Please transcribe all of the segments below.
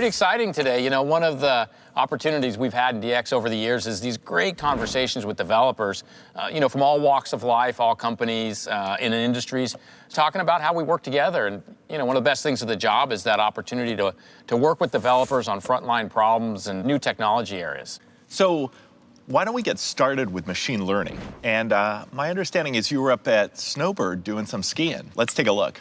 Pretty exciting today. You know, one of the opportunities we've had in DX over the years is these great conversations with developers, uh, you know, from all walks of life, all companies uh, in industries, talking about how we work together. And, you know, one of the best things of the job is that opportunity to, to work with developers on frontline problems and new technology areas. So why don't we get started with machine learning? And uh, my understanding is you were up at Snowbird doing some skiing. Let's take a look.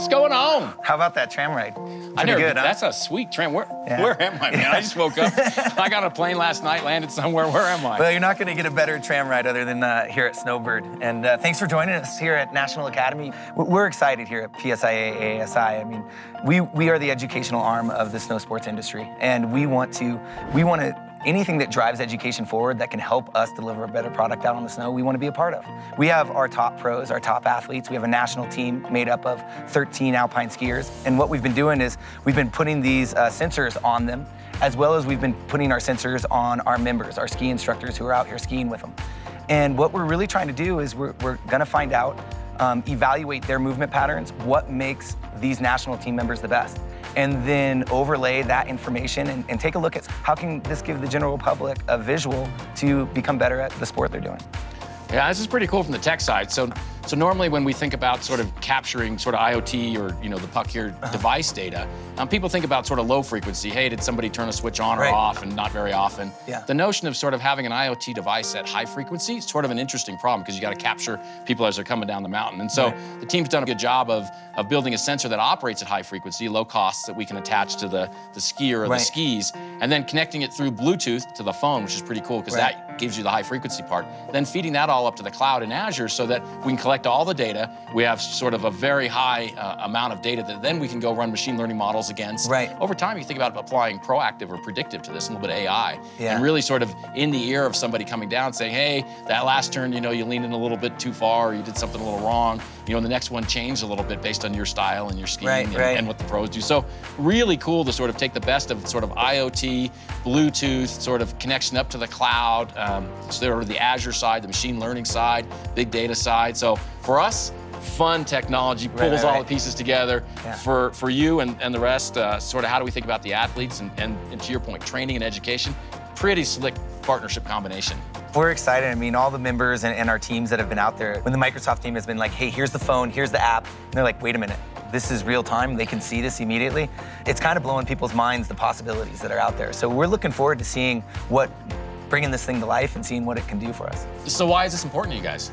What's going on? How about that tram ride? I never, good, huh? That's a sweet tram. Where, Yeah. where am I, man? I just woke up. I got a plane last night, landed somewhere. Where am I? Well, you're not going to get a better tram ride other than uh, here at Snowbird. And uh, thanks for joining us here at National Academy. We're excited here at PSIA ASI. I mean, we, we are the educational arm of the snow sports industry, and we want to we want to anything that drives education forward that can help us deliver a better product out on the snow, we want to be a part of. We have our top pros, our top athletes. We have a national team made up of 13 alpine skiers. And what we've been doing is we've been putting these uh, sensors on them, as well as we've been putting our sensors on our members, our ski instructors who are out here skiing with them. And what we're really trying to do is we're, we're going to find out, um, evaluate their movement patterns, what makes these national team members the best and then overlay that information and, and, take a look at how can this give the general public a visual to become better at the sport they're doing. Yeah, this is pretty cool from the tech side. So, so normally when we think about sort of capturing sort of IoT or you know the puck here Uh-huh. device data, um, people think about sort of low frequency. Hey, did somebody turn a switch on or Right. off, and not very often. Yeah. The notion of sort of having an IoT device at high frequency is sort of an interesting problem because you got to capture people as they're coming down the mountain. And so Right. the team's done a good job of of building a sensor that operates at high frequency, low costs that we can attach to the the skier or Right. the skis, and then connecting it through Bluetooth to the phone, which is pretty cool because that gives you the high frequency part. Then feeding that all up to the cloud in Azure so that we can collect all the data. We have sort of a very high uh, amount of data that then we can go run machine learning models against. Right. Over time, you think about applying proactive or predictive to this, a little bit of AI, Yeah. and really sort of in the ear of somebody coming down saying, hey, that last turn, you know, you leaned in a little bit too far, or you did something a little wrong. You know, the next one changed a little bit based on your style and your skiing Right, and, right. and what the pros do. So really cool to sort of take the best of sort of IoT, Bluetooth, sort of connection up to the cloud, um, sort of the Azure side, the machine learning side, big data side. So for us, fun technology pulls right, all right. the pieces together. Yeah. For for you and, and the rest, uh, sort of how do we think about the athletes and, and, and to your point, training and education, pretty slick partnership combination. We're excited. I mean, all the members and, and our teams that have been out there, when the Microsoft team has been like, hey, here's the phone, here's the app, and they're like, wait a minute, this is real time. They can see this immediately. It's kind of blowing people's minds, the possibilities that are out there. So we're looking forward to seeing what, bringing this thing to life and seeing what it can do for us. So why is this important to you guys?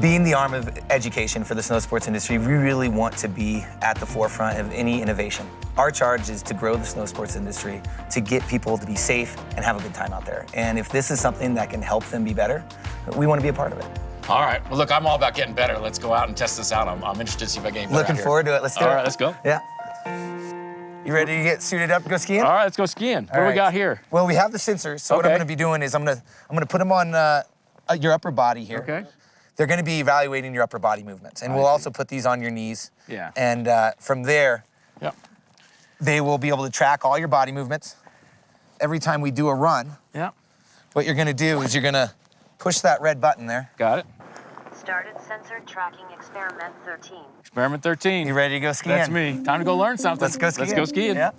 Being the arm of education for the snow sports industry, we really want to be at the forefront of any innovation. Our charge is to grow the snow sports industry, to get people to be safe and have a good time out there. And if this is something that can help them be better, we want to be a part of it. All right. Well, look, I'm all about getting better. Let's go out and test this out. I'm, I'm interested to see if I get better Looking forward to it. Let's do All it. right, let's go. Yeah. You ready to get suited up to go skiing? All right, let's go skiing. What All do we got here? Well, we have the sensors. So what I'm going to be doing is I'm going to I'm going to put them on uh, uh, your upper body here. Okay. They're going to be evaluating your upper body movements, and I we'll see. also put these on your knees. Yeah. And uh, from there, Yep. they will be able to track all your body movements. Every time we do a run, Yep. what you're going to do is you're going to push that red button there. Got it. Started sensor tracking experiment 13. Experiment 13. You ready to go skiing? That's me. Time to go learn something. Let's go skiing. Let's go skiing. Yeah.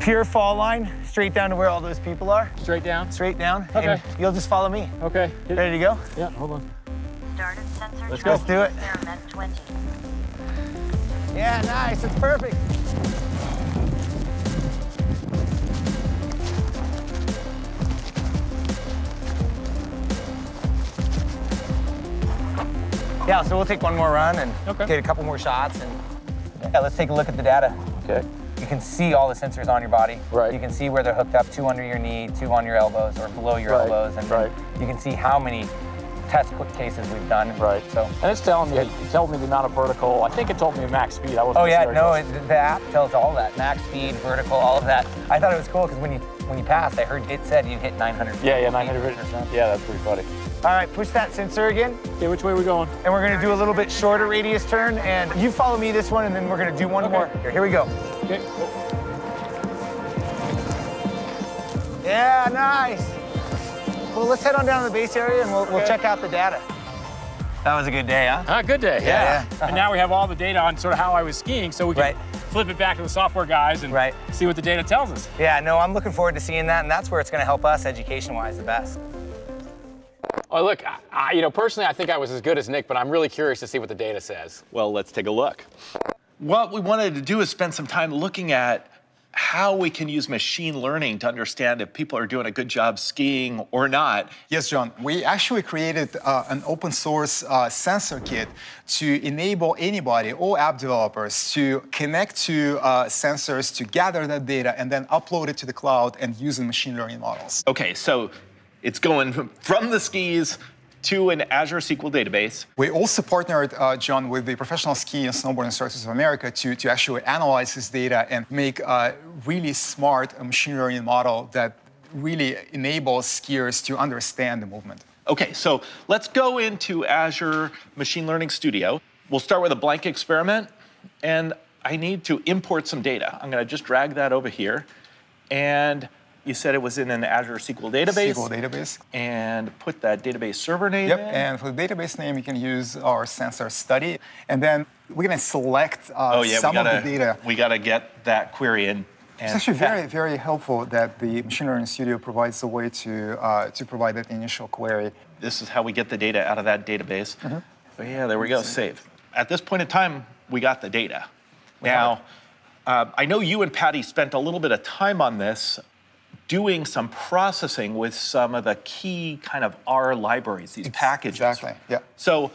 Pure fall line, straight down to where all those people are. Straight down. Straight down. Okay. And you'll just follow me. Okay. Hit- Ready to go? Yeah, hold on. Started sensor Let's go. tracking Let's do it. experiment 20. Yeah, nice. It's perfect. Yeah, so we'll take one more run and Okay. get a couple more shots. And yeah, let's take a look at the data. Okay. You can see all the sensors on your body. Right. You can see where they're hooked up, two under your knee, two on your elbows or below your Right, elbows. And right. you can see how many test quick cases we've done. Right. So And it's telling me, it told me the amount of vertical. I think it told me max speed. I wasn't Oh yeah, sure. no, it, the app tells all that, max speed, vertical, all of that. I thought it was cool because when you when you passed, I heard it said you hit 900. Yeah, yeah, feet 900 or something. Yeah, that's pretty funny. All right, push that sensor again, Okay, which way are we going? and we're gonna do a little bit shorter radius turn, and you follow me this one, and then we're gonna do one Okay. more. Here, here we go. Okay. Yeah, nice. Well, let's head on down to the base area, and we'll, we'll check out the data. That was a good day, huh? Ah, good day. Yeah. And now we have all the data on sort of how I was skiing, so we can Right. flip it back to the software guys and Right. see what the data tells us. Yeah, no, I'm looking forward to seeing that, and that's where it's going to help us education-wise the best. Well, look, I, I- you know, personally, I think I was as good as Nick, but I'm really curious to see what the data says. Well, let's take a look. What we wanted to do is spend some time looking at how we can use machine learning to understand if people are doing a good job skiing or not. Yes, John. We actually created uh, an open source uh, sensor kit to enable anybody, all app developers, to connect to uh, sensors to gather that data and then upload it to the cloud and use the machine learning models. Okay, so it's going from the skis to an Azure SQL database. We also partnered, uh, John, with the Professional Ski and Snowboard Instructors of America to, to actually analyze this data and make a really smart machine learning model that really enables skiers to understand the movement. Okay, so let's go into Azure Machine Learning Studio. We'll start with a blank experiment, and I need to import some data. I'm gonna just drag that over here, and you said it was in an Azure SQL database. SQL database. And put that database server name Yep, in. and for the database name, you can use our sensor study. And then we're going to select uh, oh yeah, some we gotta, of the data. we gotta get that query in. It's actually very, very helpful that the Machine Learning Studio provides a way to, uh, to provide that initial query. This is how we get the data out of that database. Mm-hmm. Oh yeah, there we go, save. At this point in time, we got the data. Now, uh, I know you and Patty spent a little bit of time on this, doing some processing with some of the key kind of R libraries, these packages. Exactly, yeah. So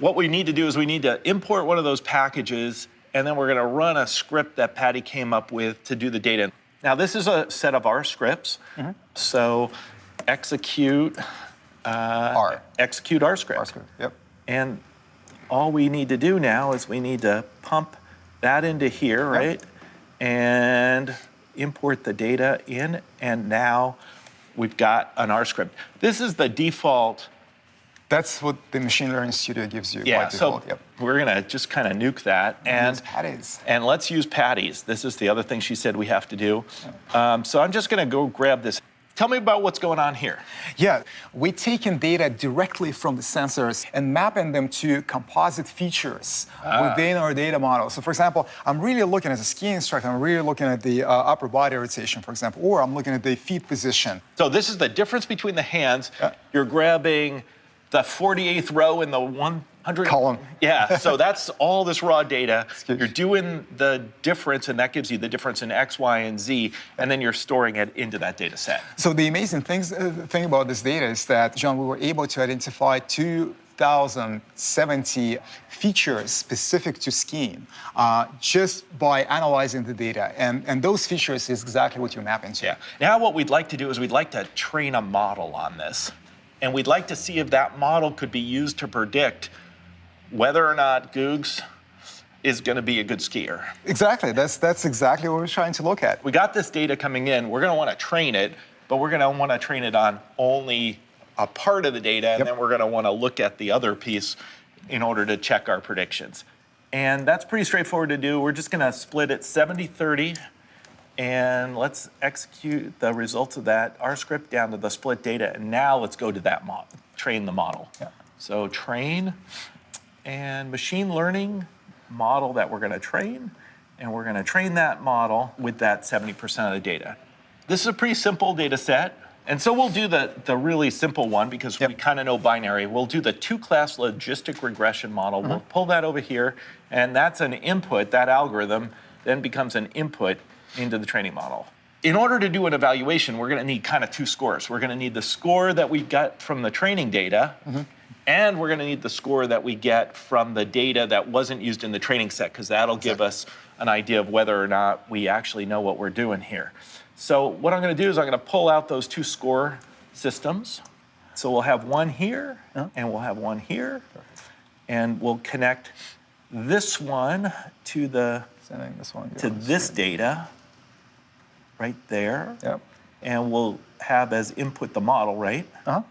what we need to do is we need to import one of those packages, and then we're gonna run a script that Patty came up with to do the data. Now this is a set of R scripts. Mm-hmm. So execute, uh, R. execute R script. R script, yep. And all we need to do now is we need to pump that into here, right? And import the data in, and now we've got an R script. This is the default That's what the Machine Learning Studio gives you yeah, by so. Yep. we're gonna just kind of nuke that and and let's use Patty's. This is the other thing she said we have to do. Um, so I'm just gonna go grab this. Tell me about what's going on here. Yeah, we're taking data directly from the sensors and mapping them to composite features Ah. within our data model. So, for example, I'm really looking as a ski instructor, I'm really looking at the uh, upper body rotation, for example, or I'm looking at the feet position. So this is the difference between the hands. Yeah. You're grabbing the 48th row in the 100 Column. Yeah, so that's all this raw data. Excuse- You're doing the difference, and that gives you the difference in X, Y, and Z, and then you're storing it into that data set. So the amazing things, uh, thing about this data is that, John, we were able to identify two 2,070 features specific to skiing uh, just by analyzing the data. And, and those features is exactly what you map into. Yeah. Now what we'd like to do is we'd like to train a model on this. And we'd like to see if that model could be used to predict whether or not Guggs is going to be a good skier. Exactly. That's, that's exactly what we're trying to look at. We got this data coming in. We're going to want to train it, but we're going to want to train it on only a part of the data, and Yep. then we're going to want to look at the other piece in order to check our predictions. And that's pretty straightforward to do. We're just going to split it 70 30 and let's execute the results of that R script down to the split data. And now let's go to that model, train the model. Yeah. So train and machine learning model that we're going to train, and we're going to train that model with that 70% of the data. This is a pretty simple data set. And so we'll do the, the really simple one because we kind of know binary. We'll do the two class logistic regression model. Mm-hmm. We'll pull that over here, and that's an input. That algorithm then becomes an input into the training model. In order to do an evaluation, we're going to need kind of two scores. We're going to need the score that we got from the training data, mm-hmm. and we're going to need the score that we get from the data that wasn't used in the training set, because that'll give us an idea of whether or not we actually know what we're doing here. So what I'm going to do is I'm going to pull out those two score systems. So we'll have one here, and we'll have one here, and we'll connect this one to the Sending this one. to this data right there, Yep. and we'll have as input the model, right? Uh-huh.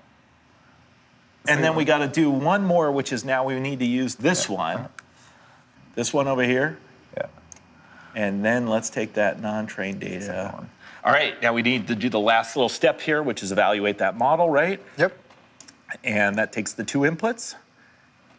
And then we got to do one more, which is now we need to use this one, this one over here, Yeah. and then let's take that non-trained data. All right, now we need to do the last little step here, which is evaluate that model, right? Yep. And that takes the two inputs.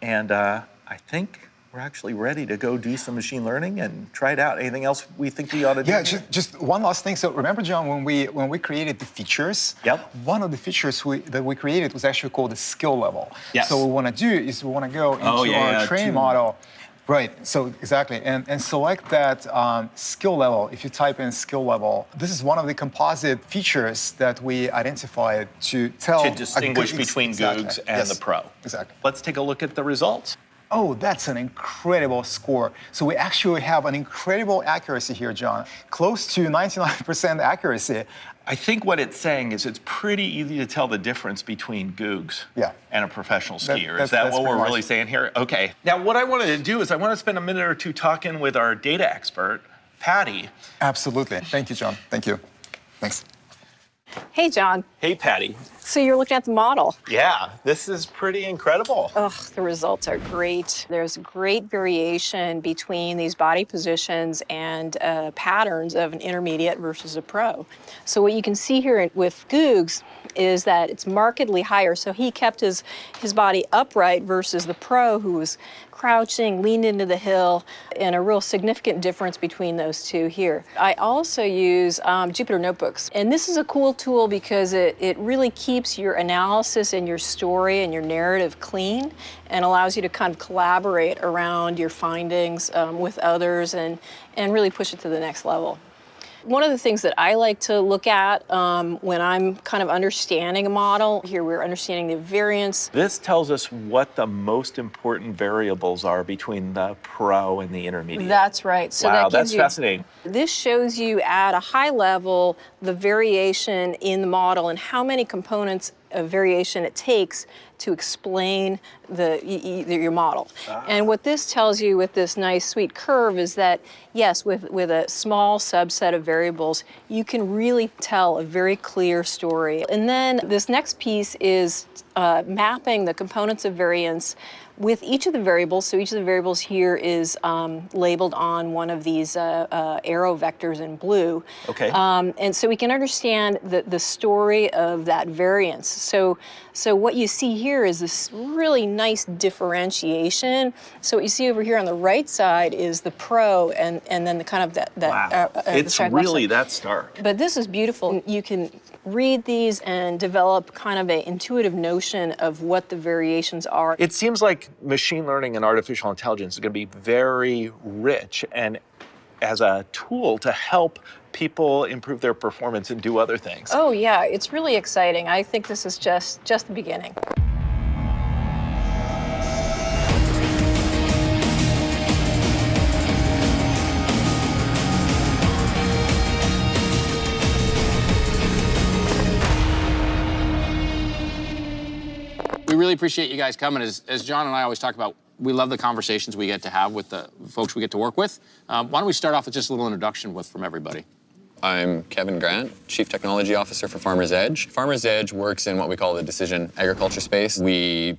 And uh, I think we're actually ready to go do some machine learning and try it out. Anything else we think we ought to do? Yeah, just, just one last thing. So remember, John, when we when we created the features, Yep. one of the features we, that we created was actually called the skill level. Yes. So what we want to do is we want to go into Oh, yeah, our yeah, training model. Right, so exactly, and, and select that um, skill level. If you type in skill level, this is one of the composite features that we identified to tell to distinguish between exactly, Guggs and yes, the Pro. Exactly. Let's take a look at the results. Oh, that's an incredible score. So we actually have an incredible accuracy here, John. Close to 99% accuracy. I think what it's saying is it's pretty easy to tell the difference between Guggs Yeah. and a professional skier. that's- is that what we're much- really saying here? Okay. Now, what I wanted to do is I want to spend a minute or two talking with our data expert, Patty. Absolutely. Thank you, John. Thank you. Thanks. Hey, John. Hey, Patty. So you're looking at the model. Yeah, this is pretty incredible. Ugh, the results are great. There's great variation between these body positions and uh, patterns of an intermediate versus a pro. So what you can see here with Guggs is that it's markedly higher. So he kept his his body upright versus the pro who was crouching, leaned into the hill, and a real significant difference between those two here. I also use um, Jupyter Notebooks, and this is a cool tool because it, it really keeps your analysis and your story and your narrative clean and allows you to kind of collaborate around your findings um, with others and, and really push it to the next level. One of the things that I like to look at um, when I'm kind of understanding a model, here we're understanding the variance. This tells us what the most important variables are between the pro and the intermediate. That's right. So wow, that that's you, fascinating. This shows you at a high level the variation in the model and how many components of variation it takes to explain the, your model. And what this tells you with this nice sweet curve is that yes, with, with a small subset of variables, you can really tell a very clear story. And then this next piece is uh, mapping the components of variance with each of the variables, so each of the variables here is um, labeled on one of these uh, uh, arrow vectors in blue. Okay. Um, and so we can understand the, the story of that variance. So, so what you see here is this really nice differentiation. So what you see over here on the right side is the pro, and, and then the kind of that, that Wow. uh, uh, it's really that stark. But this is beautiful. You can read these and develop kind of an intuitive notion of what the variations are. It seems like machine learning and artificial intelligence is going to be very rich and as a tool to help people improve their performance and do other things. Oh yeah, it's really exciting. I think this is just just the beginning. Really appreciate you guys coming. As, as John and I always talk about, we love the conversations we get to have with the folks we get to work with. Um, why don't we start off with just a little introduction with from everybody? I'm Kevin Grant, Chief Technology Officer for Farmers Edge. Farmers Edge works in what we call the decision agriculture space. We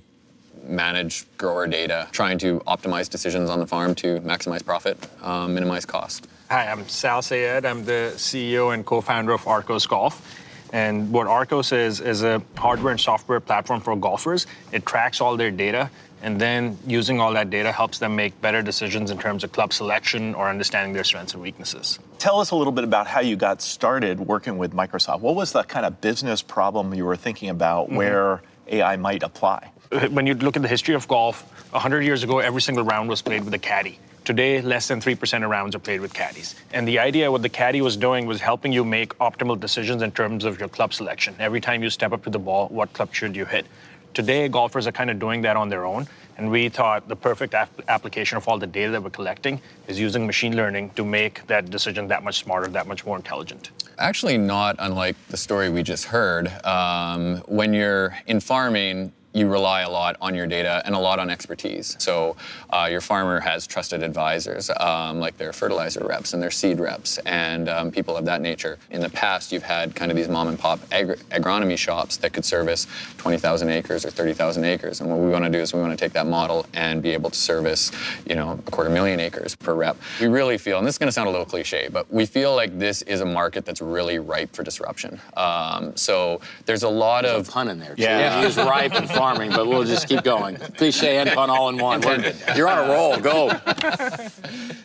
manage grower data, trying to optimize decisions on the farm to maximize profit, um, minimize cost. Hi, I'm Sal Syed. I'm the CEO and co-founder of Arccos Golf. And what Arccos is is a hardware and software platform for golfers. It tracks all their data, and then using all that data helps them make better decisions in terms of club selection or understanding their strengths and weaknesses. Tell us a little bit about how you got started working with Microsoft. What was the kind of business problem you were thinking about Mm-hmm. where AI might apply? when you look at the history of golf, 100 years ago, every single round was played with a caddy. Today, less than 3% of rounds are played with caddies. And the idea, what the caddy was doing, was helping you make optimal decisions in terms of your club selection. Every time you step up to the ball, what club should you hit? Today, golfers are kind of doing that on their own. And we thought the perfect ap- application of all the data that we're collecting is using machine learning to make that decision that much smarter, that much more intelligent. Actually, not unlike the story we just heard. Um, when you're in farming, you rely a lot on your data and a lot on expertise. So uh, your farmer has trusted advisors, um, like their fertilizer reps and their seed reps, and um, people of that nature. In the past, you've had kind of these mom and pop agri- agronomy shops that could service 20,000 acres or 30,000 acres. And what we want to do is we want to take that model and be able to service, you know, a quarter million acres per rep. We really feel, and this is going to sound a little cliche, but we feel like this is a market that's really ripe for disruption. Um, so there's a lot There's of a pun in there. Too. Yeah. He was ripe and farming, but we'll just keep going. Cliche and pun all in one. We're- You're on a roll. Go.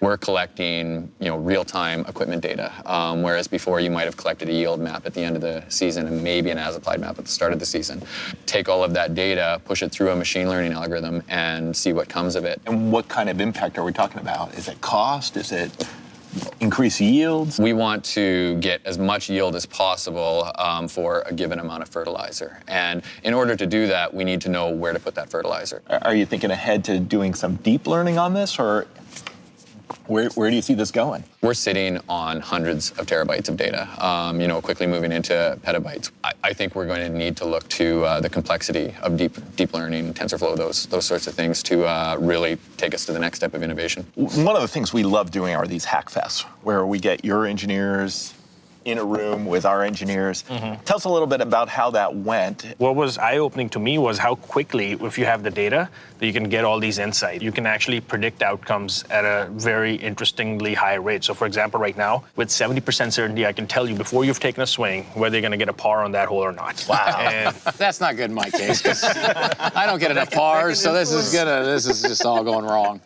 We're collecting, you know, real-time equipment data, um, whereas before you might have collected a yield map at the end of the season and maybe an as-applied map at the start of the season. Take all of that data, push it through a machine learning algorithm, and see what comes of it. And what kind of impact are we talking about? Is it cost? Is it increase yields? We want to get as much yield as possible um, for a given amount of fertilizer. And in order to do that, we need to know where to put that fertilizer. Are you thinking ahead to doing some deep learning on this, or where, where do you see this going? We're sitting on hundreds of terabytes of data, um, you know, quickly moving into petabytes. I, I think we're going to need to look to uh, the complexity of deep deep learning, TensorFlow, those those sorts of things to uh, really take us to the next step of innovation. One of the things we love doing are these hack fests, where we get your engineers in a room with our engineers. Mm-hmm. Tell us a little bit about how that went. What was eye-opening to me was how quickly, if you have the data, that you can get all these insights. You can actually predict outcomes at a very interestingly high rate. So, for example, right now, with 70% certainty, I can tell you before you've taken a swing whether you're going to get a par on that hole or not. Wow. And That's not good in my case 'cause I don't get enough pars, so this is gonna. This is just all going wrong.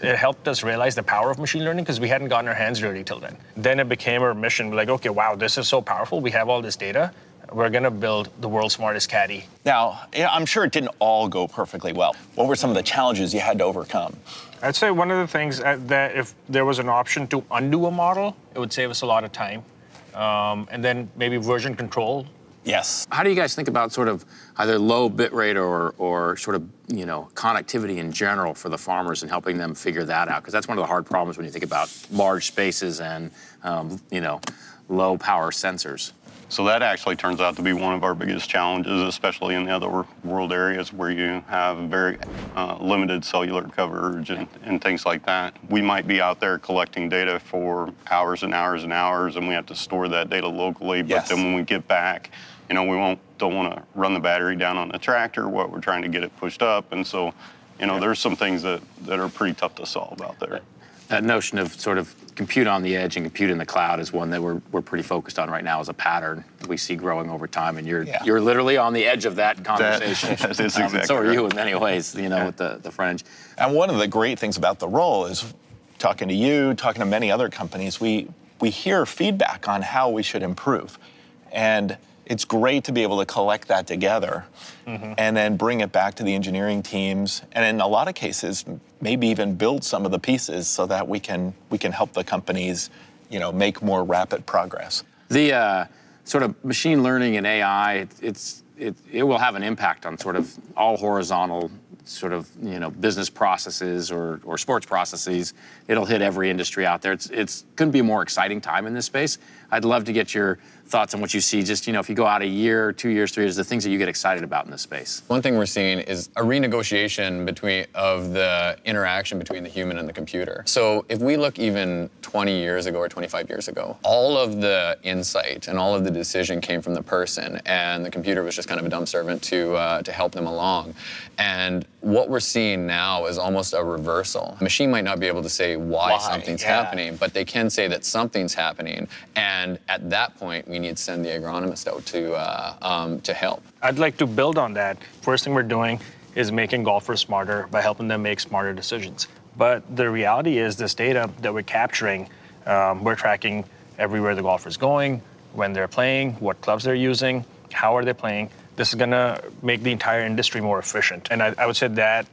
It helped us realize the power of machine learning because we hadn't gotten our hands dirty till then. Then it became our mission. Like, okay, wow, this is so powerful. We have all this data. We're going to build the world's smartest caddy. Now, I'm sure it didn't all go perfectly well. What were some of the challenges you had to overcome? I'd say one of the things uh, that if there was an option to undo a model, it would save us a lot of time. Um, and then maybe version control. Yes. How do you guys think about sort of either low bit rate or, or sort of you know connectivity in general for the farmers and helping them figure that out? Because that's one of the hard problems when you think about large spaces and um, you know low power sensors. So that actually turns out to be one of our biggest challenges, especially in the other world areas where you have very uh, limited cellular coverage and, and things like that. We might be out there collecting data for hours and hours and hours, and we have to store that data locally. But Yes. then when we get back, you know, we won't don't want to run the battery down on the tractor. What we're trying to get it pushed up, and so, you know, there's some things that that are pretty tough to solve out there. That notion of sort of compute on the edge and compute in the cloud is one that we're, we're pretty focused on right now as a pattern that we see growing over time. And you're Yeah. you're literally on the edge of that conversation. that is Um, exactly so are you in many ways, you know, with the, the fringe. And one of the great things about the role is talking to you, talking to many other companies, we, we hear feedback on how we should improve. And it's great to be able to collect that together and then bring it back to the engineering teams. And in a lot of cases, maybe even build some of the pieces so that we can, we can help the companies you know, make more rapid progress. The uh, sort of machine learning and AI, it, it's it, it will have an impact on sort of all horizontal sort of you know business processes or, or sports processes. It'll hit every industry out there. It's it's couldn't be a more exciting time in this space. I'd love to get your thoughts on what you see. Just you know, if you go out a year, two years, three years, the things that you get excited about in this space. One thing we're seeing is a renegotiation between of the interaction between the human and the computer. So if we look even 20 years ago or 25 years ago, all of the insight and all of the decision came from the person, and the computer was just kind of a dumb servant to uh, to help them along. And what we're seeing now is almost a reversal. A machine might not be able to say why, Why, something's yeah. happening, but they can say that something's happening. And at that point, we need to send the agronomist out to uh, um, to help. I'd like to build on that. First thing we're doing is making golfers smarter by helping them make smarter decisions. But the reality is, this data that we're capturing, um, we're tracking everywhere the golfer's going, when they're playing, what clubs they're using, how are they playing. This is to make the entire industry more efficient. And I, I would say that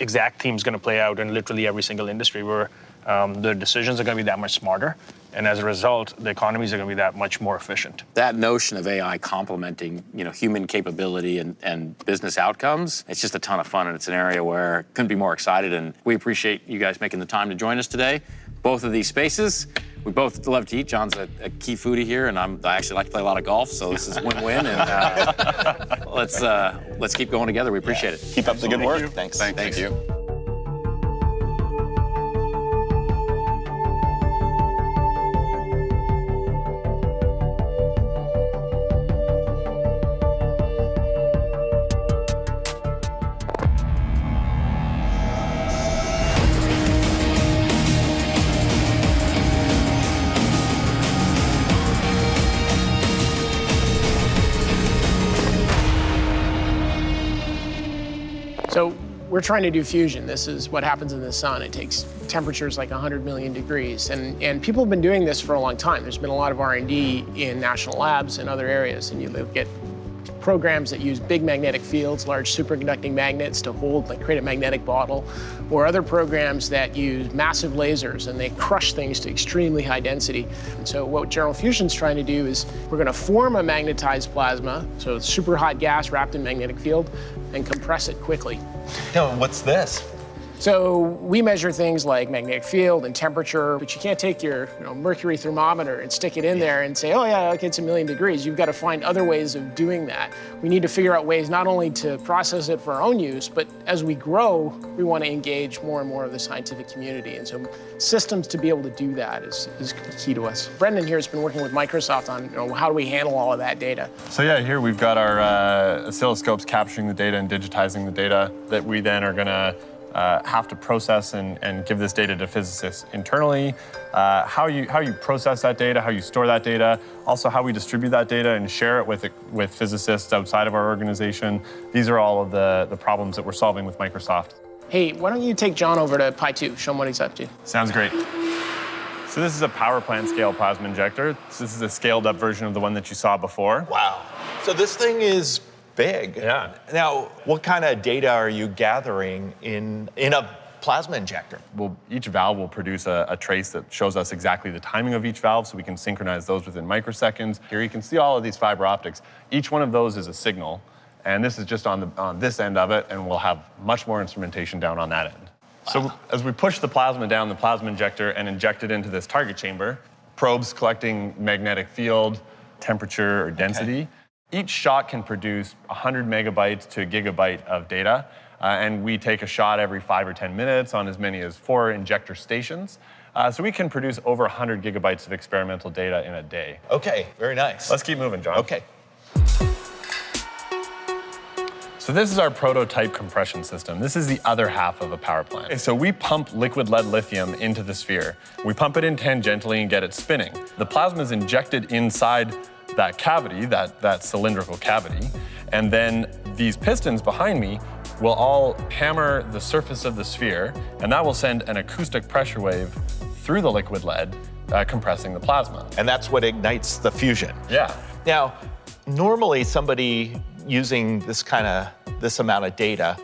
exact theme is to play out in literally every single industry where um, the decisions are to be that much smarter. And as a result, the economies are going to be that much more efficient. That notion of AI complementing you know human capability and, and business outcomes, it's just a ton of fun, and it's an area where couldn't be more excited. And we appreciate you guys making the time to join us today. Both of these spaces. We both love to eat. John's a, a key foodie here, and I'm, I actually like to play a lot of golf, so this is win-win. And uh, let's uh, let's keep going together. We appreciate it. Keep up the good work. Thanks. Thank you. Trying to do fusion. This is what happens in the sun. It takes temperatures like 100 million degrees. And, and people have been doing this for a long time. There's been a lot of R&D in national labs and other areas. And you look at programs that use big magnetic fields, large superconducting magnets to hold, like create a magnetic bottle, or other programs that use massive lasers and they crush things to extremely high density. And so what General Fusion's trying to do is we're gonna form a magnetized plasma, so super hot gas wrapped in magnetic field, and compress it quickly. Now, what's this? So we measure things like magnetic field and temperature, but you can't take your you know, mercury thermometer and stick it in there and say, oh yeah, okay, it's a million degrees. You've got to find other ways of doing that. We need to figure out ways not only to process it for our own use, but as we grow, we want to engage more and more of the scientific community. And so systems to be able to do that is, is key to us. Brendan here has been working with Microsoft on you know, how do we handle all of that data. So yeah, here we've got our uh, oscilloscopes capturing the data and digitizing the data that we then are going to uh, have to process and, and, give this data to physicists internally, uh, how, you, how you process that data, how you store that data, also how we distribute that data and share it with, with physicists outside of our organization. These are all of the, the problems that we're solving with Microsoft. Hey, why don't you take John over to Pi 2, show him what he's up to. Sounds great. So this is a power plant scale plasma injector. So this is a scaled up version of the one that you saw before. Wow. So this thing is big. Yeah. Now, what kind of data are you gathering in, in a plasma injector? Well, each valve will produce a, a, trace that shows us exactly the timing of each valve so we can synchronize those within microseconds. Here you can see all of these fiber optics. Each one of those is a signal, and this is just on, the, on this end of it, and we'll have much more instrumentation down on that end. Wow. So as we push the plasma down the plasma injector and inject it into this target chamber, probes collecting magnetic field, temperature, or density, okay. Each shot can produce 100 megabytes to a gigabyte of data, uh, and we take a shot every five or 10 minutes on as many as four injector stations. Uh, so we can produce over 100 gigabytes of experimental data in a day. Okay, very nice. Let's keep moving, John. Okay. So this is our prototype compression system. This is the other half of a power plant. So we pump liquid lead lithium into the sphere. We pump it in tangentially and get it spinning. The plasma is injected inside that cavity, that, that cylindrical cavity, and then these pistons behind me will all hammer the surface of the sphere, and that will send an acoustic pressure wave through the liquid lead, uh, compressing the plasma. And that's what ignites the fusion. Yeah. Now, normally somebody using this kind of, this amount of data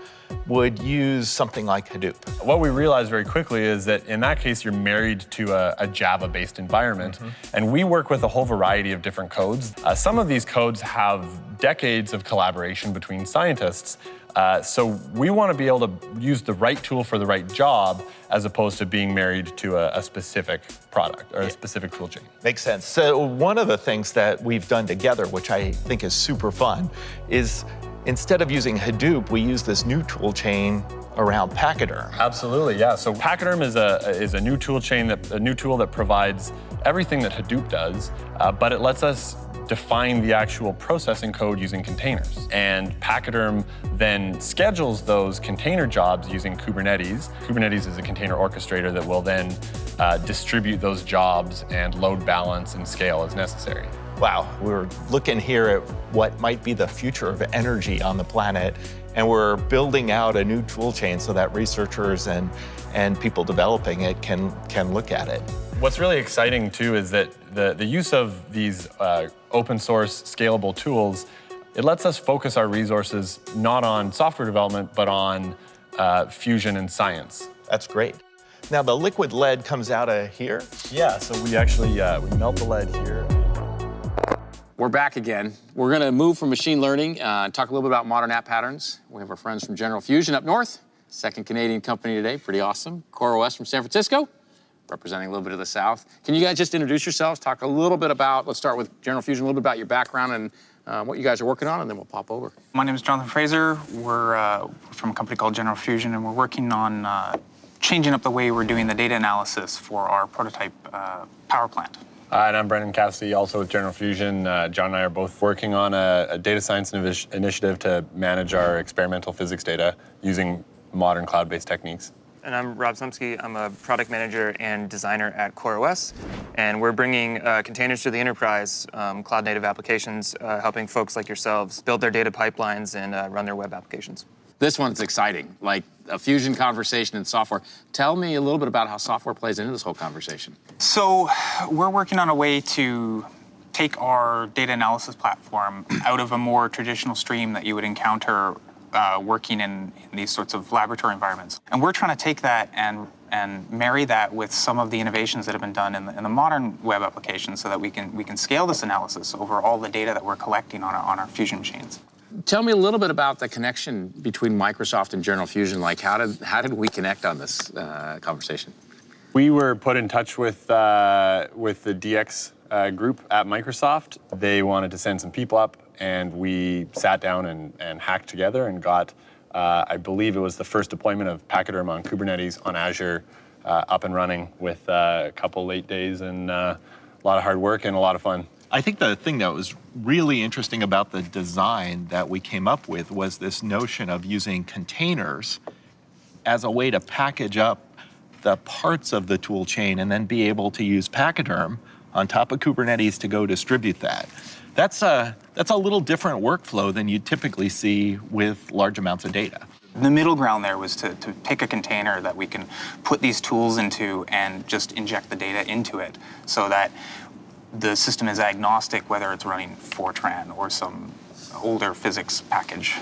would use something like Hadoop. What we realized very quickly is that in that case, you're married to a, a Java-based environment. Mm -hmm. And we work with a whole variety of different codes. Uh, some of these codes have decades of collaboration between scientists. Uh, so we want to be able to use the right tool for the right job as opposed to being married to a, a specific product or a specific tool chain. Makes sense. So one of the things that we've done together, which I think is super fun, is Instead of using Hadoop, we use this new tool chain around Pachyderm. Absolutely, yeah. So Pachyderm is a is a new tool chain that a new tool that provides everything that Hadoop does, uh, but it lets us define the actual processing code using containers. And Pachyderm then schedules those container jobs using Kubernetes. Kubernetes is a container orchestrator that will then uh, distribute those jobs and load balance and scale as necessary wow, we're looking here at what might be the future of energy on the planet, and we're building out a new tool chain so that researchers and, and people developing it can, can look at it. What's really exciting too is that the, the use of these uh, open source scalable tools, it lets us focus our resources not on software development, but on uh, fusion and science. That's great. Now the liquid lead comes out of here? Yeah, so we actually, uh, we melt the lead here. We're back again. We're going to move from machine learning, uh, talk a little bit about modern app patterns. We have our friends from General Fusion up north, second Canadian company today, pretty awesome. CoreOS from San Francisco, representing a little bit of the South. Can you guys just introduce yourselves, talk a little bit about, let's start with General Fusion, a little bit about your background and uh, what you guys are working on, and then we'll pop over. My name is Jonathan Fraser. We're uh, from a company called General Fusion, and we're working on uh, changing up the way we're doing the data analysis for our prototype uh, power plant. Uh, and I'm Brendan Cassidy, also with General Fusion. Uh, John and I are both working on a, a data science initiative to manage our experimental physics data using modern cloud-based techniques. And I'm Rob Szumski. I'm a product manager and designer at CoreOS. And we're bringing uh, containers to the enterprise, um, cloud native applications, uh, helping folks like yourselves build their data pipelines and uh, run their web applications. This one's exciting, like a fusion conversation in software. Tell me a little bit about how software plays into this whole conversation. So we're working on a way to take our data analysis platform out of a more traditional stream that you would encounter uh, working in, in, these sorts of laboratory environments. And we're trying to take that and, and marry that with some of the innovations that have been done in the, in the modern web applications so that we can, we can scale this analysis over all the data that we're collecting on our, on our Fusion machines. Tell me a little bit about the connection between Microsoft and General Fusion. Like, how did, how did we connect on this uh, conversation? We were put in touch with, uh, with the DX uh, group at Microsoft. They wanted to send some people up, and we sat down and, and hacked together and got, uh, I believe it was the first deployment of Pachyderm on Kubernetes on Azure uh, up and running with uh, a couple late days and a lot of hard work and a lot of fun. I think the thing that was really interesting about the design that we came up with was this notion of using containers as a way to package up the parts of the tool chain and then be able to use Pachyderm on top of Kubernetes to go distribute that. That's a, that's a little different workflow than you typically see with large amounts of data. The middle ground there was to, to take a container that we can put these tools into and just inject the data into it so that the system is agnostic whether it's running Fortran or some older physics package.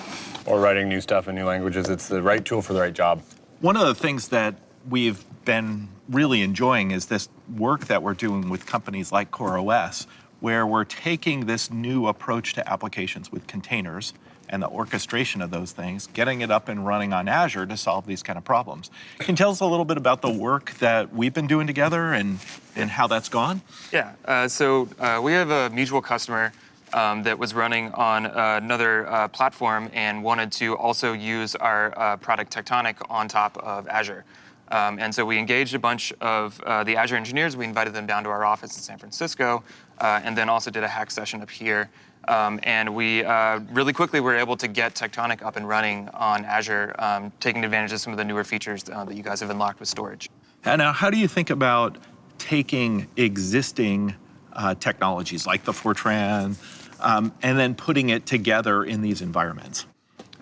Or writing new stuff in new languages. It's the right tool for the right job. One of the things that we've been really enjoying is this work that we're doing with companies like CoreOS, where we're taking this new approach to applications with containers and the orchestration of those things, getting it up and running on Azure to solve these kind of problems. Can you tell us a little bit about the work that we've been doing together and, and how that's gone? Yeah, uh, so uh, we have a mutual customer um, that was running on uh, another uh, platform and wanted to also use our uh, product Tectonic on top of Azure. Um, and so we engaged a bunch of uh, the Azure engineers. We invited them down to our office in San Francisco, and then also did a hack session up here um, and we uh, really quickly were able to get Tectonic up and running on Azure, um, taking advantage of some of the newer features uh, that you guys have unlocked with storage. And now, how do you think about taking existing uh, technologies like the Fortran um, and then putting it together in these environments?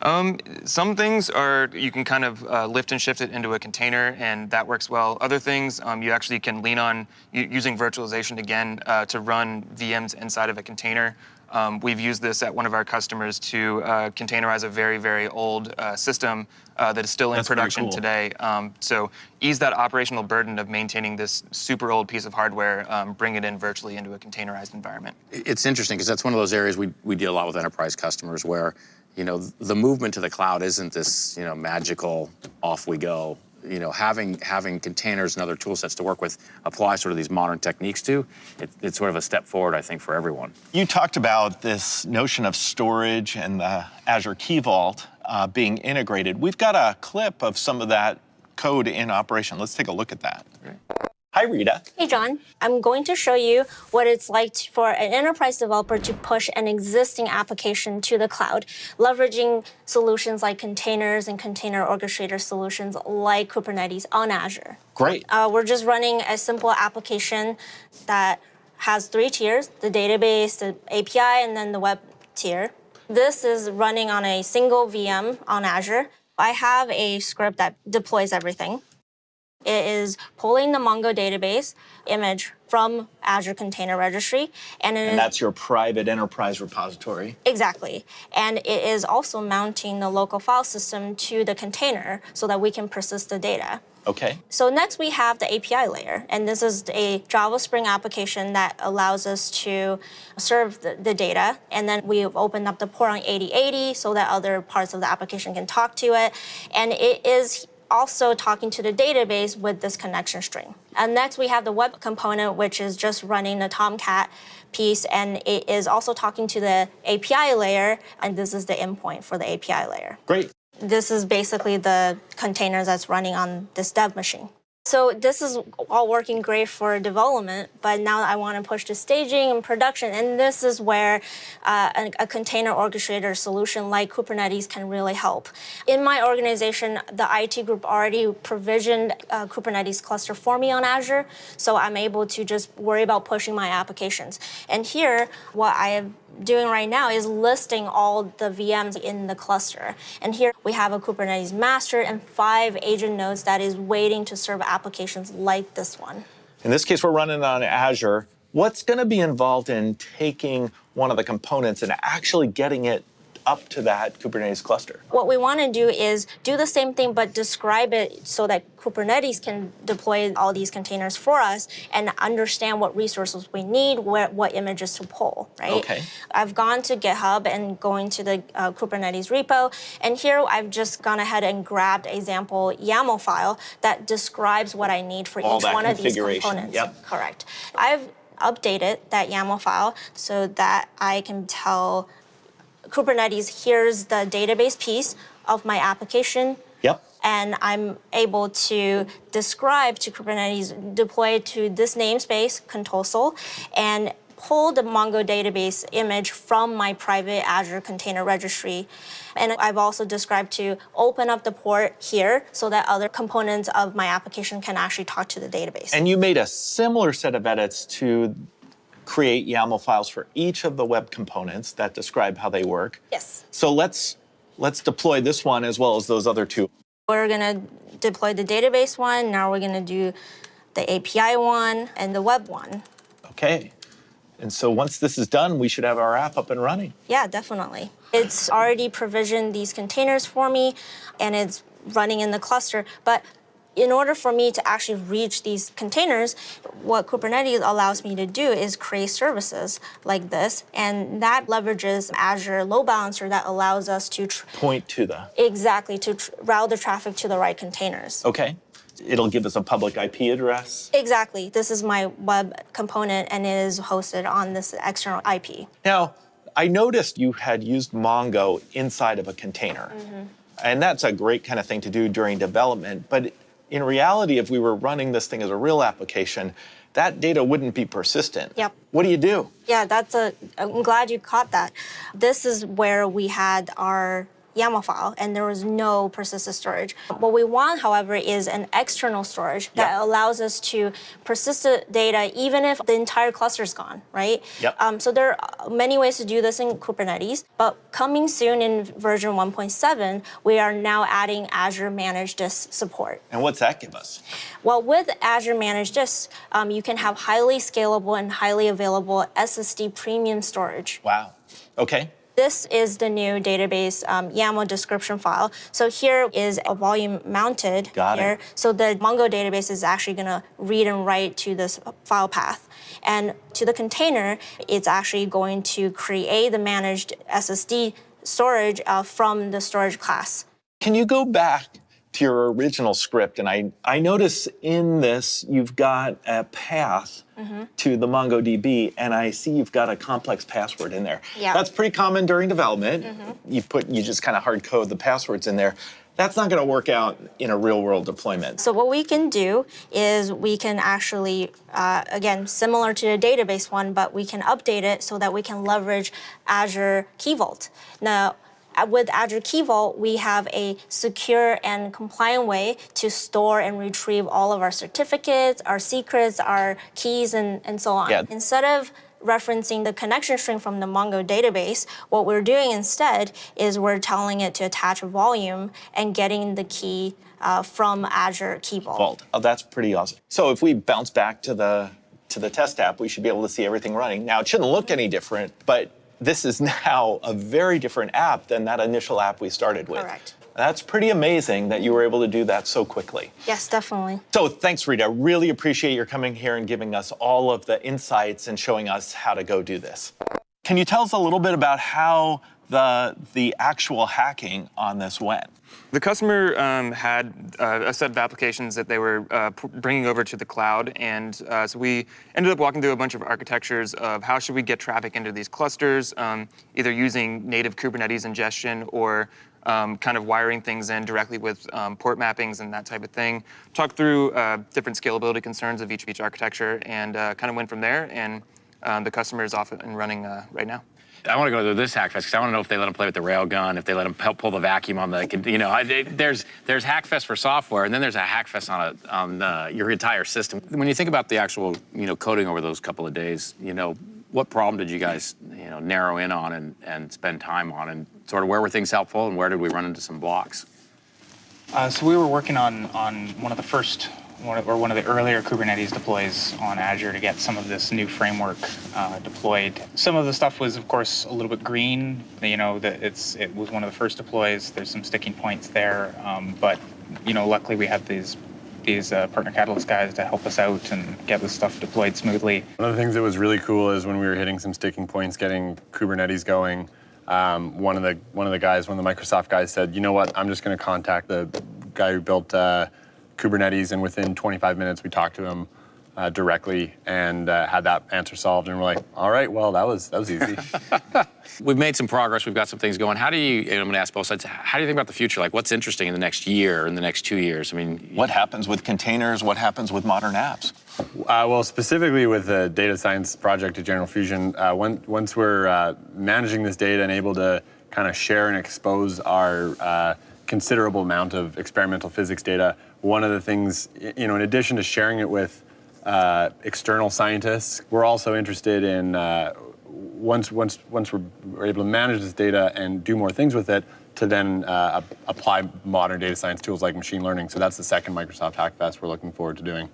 Um, some things are, you can kind of uh, lift and shift it into a container and that works well. Other things, um, you actually can lean on using virtualization again uh, to run VMs inside of a container. Um, we've used this at one of our customers to uh, containerize a very, very old uh, system uh, that is still in That's production cool. today. Um, so ease that operational burden of maintaining this super old piece of hardware, um, bring it in virtually into a containerized environment. It's interesting because that's one of those areas we, we deal a lot with enterprise customers where, you know, the movement to the cloud isn't this, you know, magical off we go you know, having having containers and other tool sets to work with apply sort of these modern techniques to, it, it's sort of a step forward, I think, for everyone. You talked about this notion of storage and the Azure Key Vault uh, being integrated. We've got a clip of some of that code in operation. Let's take a look at that. Hi, Rita. Hey, John. I'm going to show you what it's like for an enterprise developer to push an existing application to the cloud, leveraging solutions like containers and container orchestrator solutions like Kubernetes on Azure. Great. Uh, we're just running a simple application that has three tiers, the database, the API, and then the web tier. This is running on a single VM on Azure. I have a script that deploys everything. It is pulling the Mongo database image from Azure Container Registry. And, and that's your private enterprise repository. Exactly. And it is also mounting the local file system to the container so that we can persist the data. Okay. So next we have the API layer, and this is a Java Spring application that allows us to serve the, the, data, and then we've opened up the port on 8080 so that other parts of the application can talk to it, and it is also talking to the database with this connection string. And next we have the web component, which is just running the Tomcat piece, and it is also talking to the API layer, and this is the endpoint for the API layer. Great. This is basically the container that's running on this dev machine. So this is all working great for development, but now I want to push to staging and production, and this is where uh, a, a, container orchestrator solution like Kubernetes can really help. In my organization, the IT group already provisioned a Kubernetes cluster for me on Azure, so I'm able to just worry about pushing my applications. And here, what I have doing right now is listing all the VMs in the cluster. And here we have a Kubernetes master and five agent nodes that is waiting to serve applications like this one. In this case, we're running on Azure. What's going to be involved in taking one of the components and actually getting it up to that Kubernetes cluster? What we want to do is do the same thing, but describe it so that Kubernetes can deploy all these containers for us and understand what resources we need, where, what images to pull, right? Okay. I've gone to GitHub and going to the uh, Kubernetes repo, and here I've just gone ahead and grabbed a sample YAML file that describes what I need for All each one of these components. yep. Correct. I've updated that YAML file so that I can tell Kubernetes, here's the database piece of my application. Yep. And I'm able to describe to Kubernetes, deploy to this namespace, Contosol, and pull the Mongo database image from my private Azure Container Registry. And I've also described to open up the port here so that other components of my application can actually talk to the database. And you made a similar set of edits to create YAML files for each of the web components that describe how they work. Yes. So let's let's deploy this one as well as those other two. We're gonna deploy the database one, now we're gonna do the API one and the web one. Okay. And so once this is done, we should have our app up and running. Yeah, definitely. It's already provisioned these containers for me and it's running in the cluster. But in order for me to actually reach these containers, what Kubernetes allows me to do is create services like this. And that leverages Azure load balancer that allows us to Point to the. exactly to route the traffic to the right containers. Okay. It'll give us a public IP address. Exactly. This is my web component and it is hosted on this external IP. Now, I noticed you had used Mongo inside of a container. Mm-hmm. And that's a great kind of thing to do during development. But in reality, if we were running this thing as a real application, that data wouldn't be persistent. Yep. What do you do? Yeah, that's a. I'm glad you caught that. This is where we had our YAML file, and there was no persistent storage. What we want, however, is an external storage that allows us to persist the data even if the entire cluster is gone, right? Yep. Um, so there are many ways to do this in Kubernetes, but coming soon in version 1.7, we are now adding Azure Managed Disk support. And what's that give us? Well, with Azure Managed Disk, um, you can have highly scalable and highly available SSD premium storage. Wow. Okay. This is the new database um, YAML description file. So here is a volume mounted Got it. here. So the Mongo database is actually going to read and write to this file path. And to the container, it's actually going to create the managed SSD storage uh, from the storage class. Can you go back to your original script? And I, I notice in this, you've got a path Mhm. to the MongoDB, and I see you've got a complex password in there. Yeah. That's pretty common during development. Mhm. You put, you just kind of hard code the passwords in there. That's not going to work out in a real world deployment. So what we can do is we can actually, uh, again, similar to the database one, but we can update it so that we can leverage Azure Key Vault. Now, with Azure Key Vault, we have a secure and compliant way to store and retrieve all of our certificates, our secrets, our keys, and, and so on. Yeah. Instead of referencing the connection string from the Mongo database, what we're doing instead is we're telling it to attach a volume and getting the key uh, from Azure Key Vault. Vault. Oh, that's pretty awesome. So if we bounce back to the to the test app, we should be able to see everything running. Now it shouldn't look any different, but this is now a very different app than that initial app we started with. Correct. That's pretty amazing that you were able to do that so quickly. Yes, definitely. So thanks, Rita. Really appreciate your coming here and giving us all of the insights and showing us how to go do this. Can you tell us a little bit about how the the actual hacking on this went? The customer um, had uh, a set of applications that they were uh, bringing over to the cloud, and uh, so we ended up walking through a bunch of architectures of how should we get traffic into these clusters, um, either using native Kubernetes ingestion or um, kind of wiring things in directly with um, port mappings and that type of thing. Talked through uh, different scalability concerns of each of each architecture, and uh, kind of went from there. And um, the customer is off and running uh, right now. I want to go to this Hackfest because I want to know if they let them play with the railgun, if they let them help pull the vacuum on the, you know, I, they, there's there's Hackfest for software, and then there's a Hackfest on a, on your entire system. When you think about the actual, you know, coding over those couple of days, you know, what problem did you guys, you know, narrow in on and, and spend time on, and sort of where were things helpful, and where did we run into some blocks? Uh, so we were working on on one of the first one of, or one of the earlier Kubernetes deploys on Azure to get some of this new framework uh, deployed. Some of the stuff was, of course, a little bit green. You know, that it's it was one of the first deploys. There's some sticking points there, um, but you know, luckily we had these these uh, partner catalyst guys to help us out and get this stuff deployed smoothly. One of the things that was really cool is when we were hitting some sticking points, getting Kubernetes going. Um, one of the one of the guys, one of the Microsoft guys, said, "You know what? I'm just going to contact the guy who built uh, Kubernetes." And within 25 minutes, we talked to him uh, directly and uh, had that answer solved. And we're like, "All right, well, that was that was easy." We've made some progress. We've got some things going. How do you? And I'm going to ask both sides. How do you think about the future? Like, what's interesting in the next year, in the next two years? I mean, What happens with containers? What happens with modern apps? Uh, well, specifically with the data science project at General Fusion, uh, when, once we're uh, managing this data and able to kind of share and expose our uh, considerable amount of experimental physics data, one of the things, you know, in addition to sharing it with uh, external scientists, we're also interested in uh, once once once we're, able to manage this data and do more things with it, to then uh, ap- apply modern data science tools like machine learning. So that's the second Microsoft Hackfest we're looking forward to doing.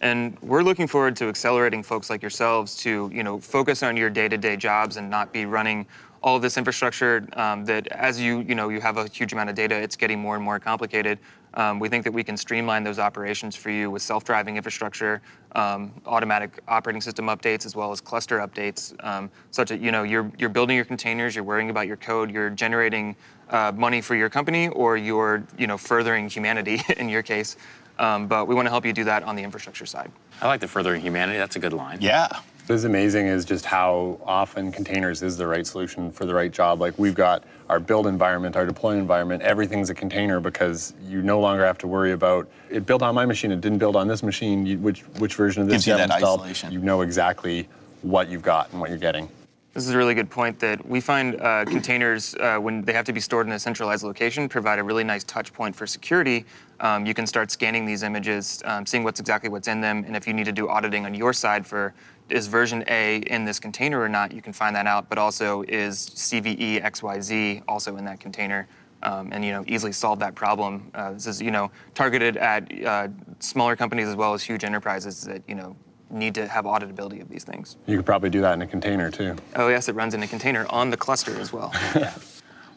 And we're looking forward to accelerating folks like yourselves to, you know, focus on your day-to-day jobs and not be running all of this infrastructure um, that as you, you know, you have a huge amount of data, it's getting more and more complicated. Um, we think that we can streamline those operations for you with self-driving infrastructure, um, automatic operating system updates, as well as cluster updates, um, such that, you know, you're, you're building your containers, you're worrying about your code, you're generating uh, money for your company, or you're, you know, furthering humanity in your case. Um, but we want to help you do that on the infrastructure side. I like the furthering humanity. That's a good line. Yeah. What is amazing is just how often containers is the right solution for the right job. Like we've got our build environment, our deploy environment, everything's a container because you no longer have to worry about it built on my machine, it didn't build on this machine, you, which which version of this Gives you have that installed. isolation. You know exactly what you've got and what you're getting. This is a really good point that we find uh, containers, uh, when they have to be stored in a centralized location, provide a really nice touch point for security. Um, you can start scanning these images, um, seeing what's exactly what's in them, and if you need to do auditing on your side for is version A in this container or not, you can find that out. But also is CVE XYZ also in that container, um, and you know easily solve that problem. Uh, this is you know targeted at uh, smaller companies as well as huge enterprises that you know need to have auditability of these things. You could probably do that in a container too. Oh yes, it runs in a container on the cluster as well. yeah.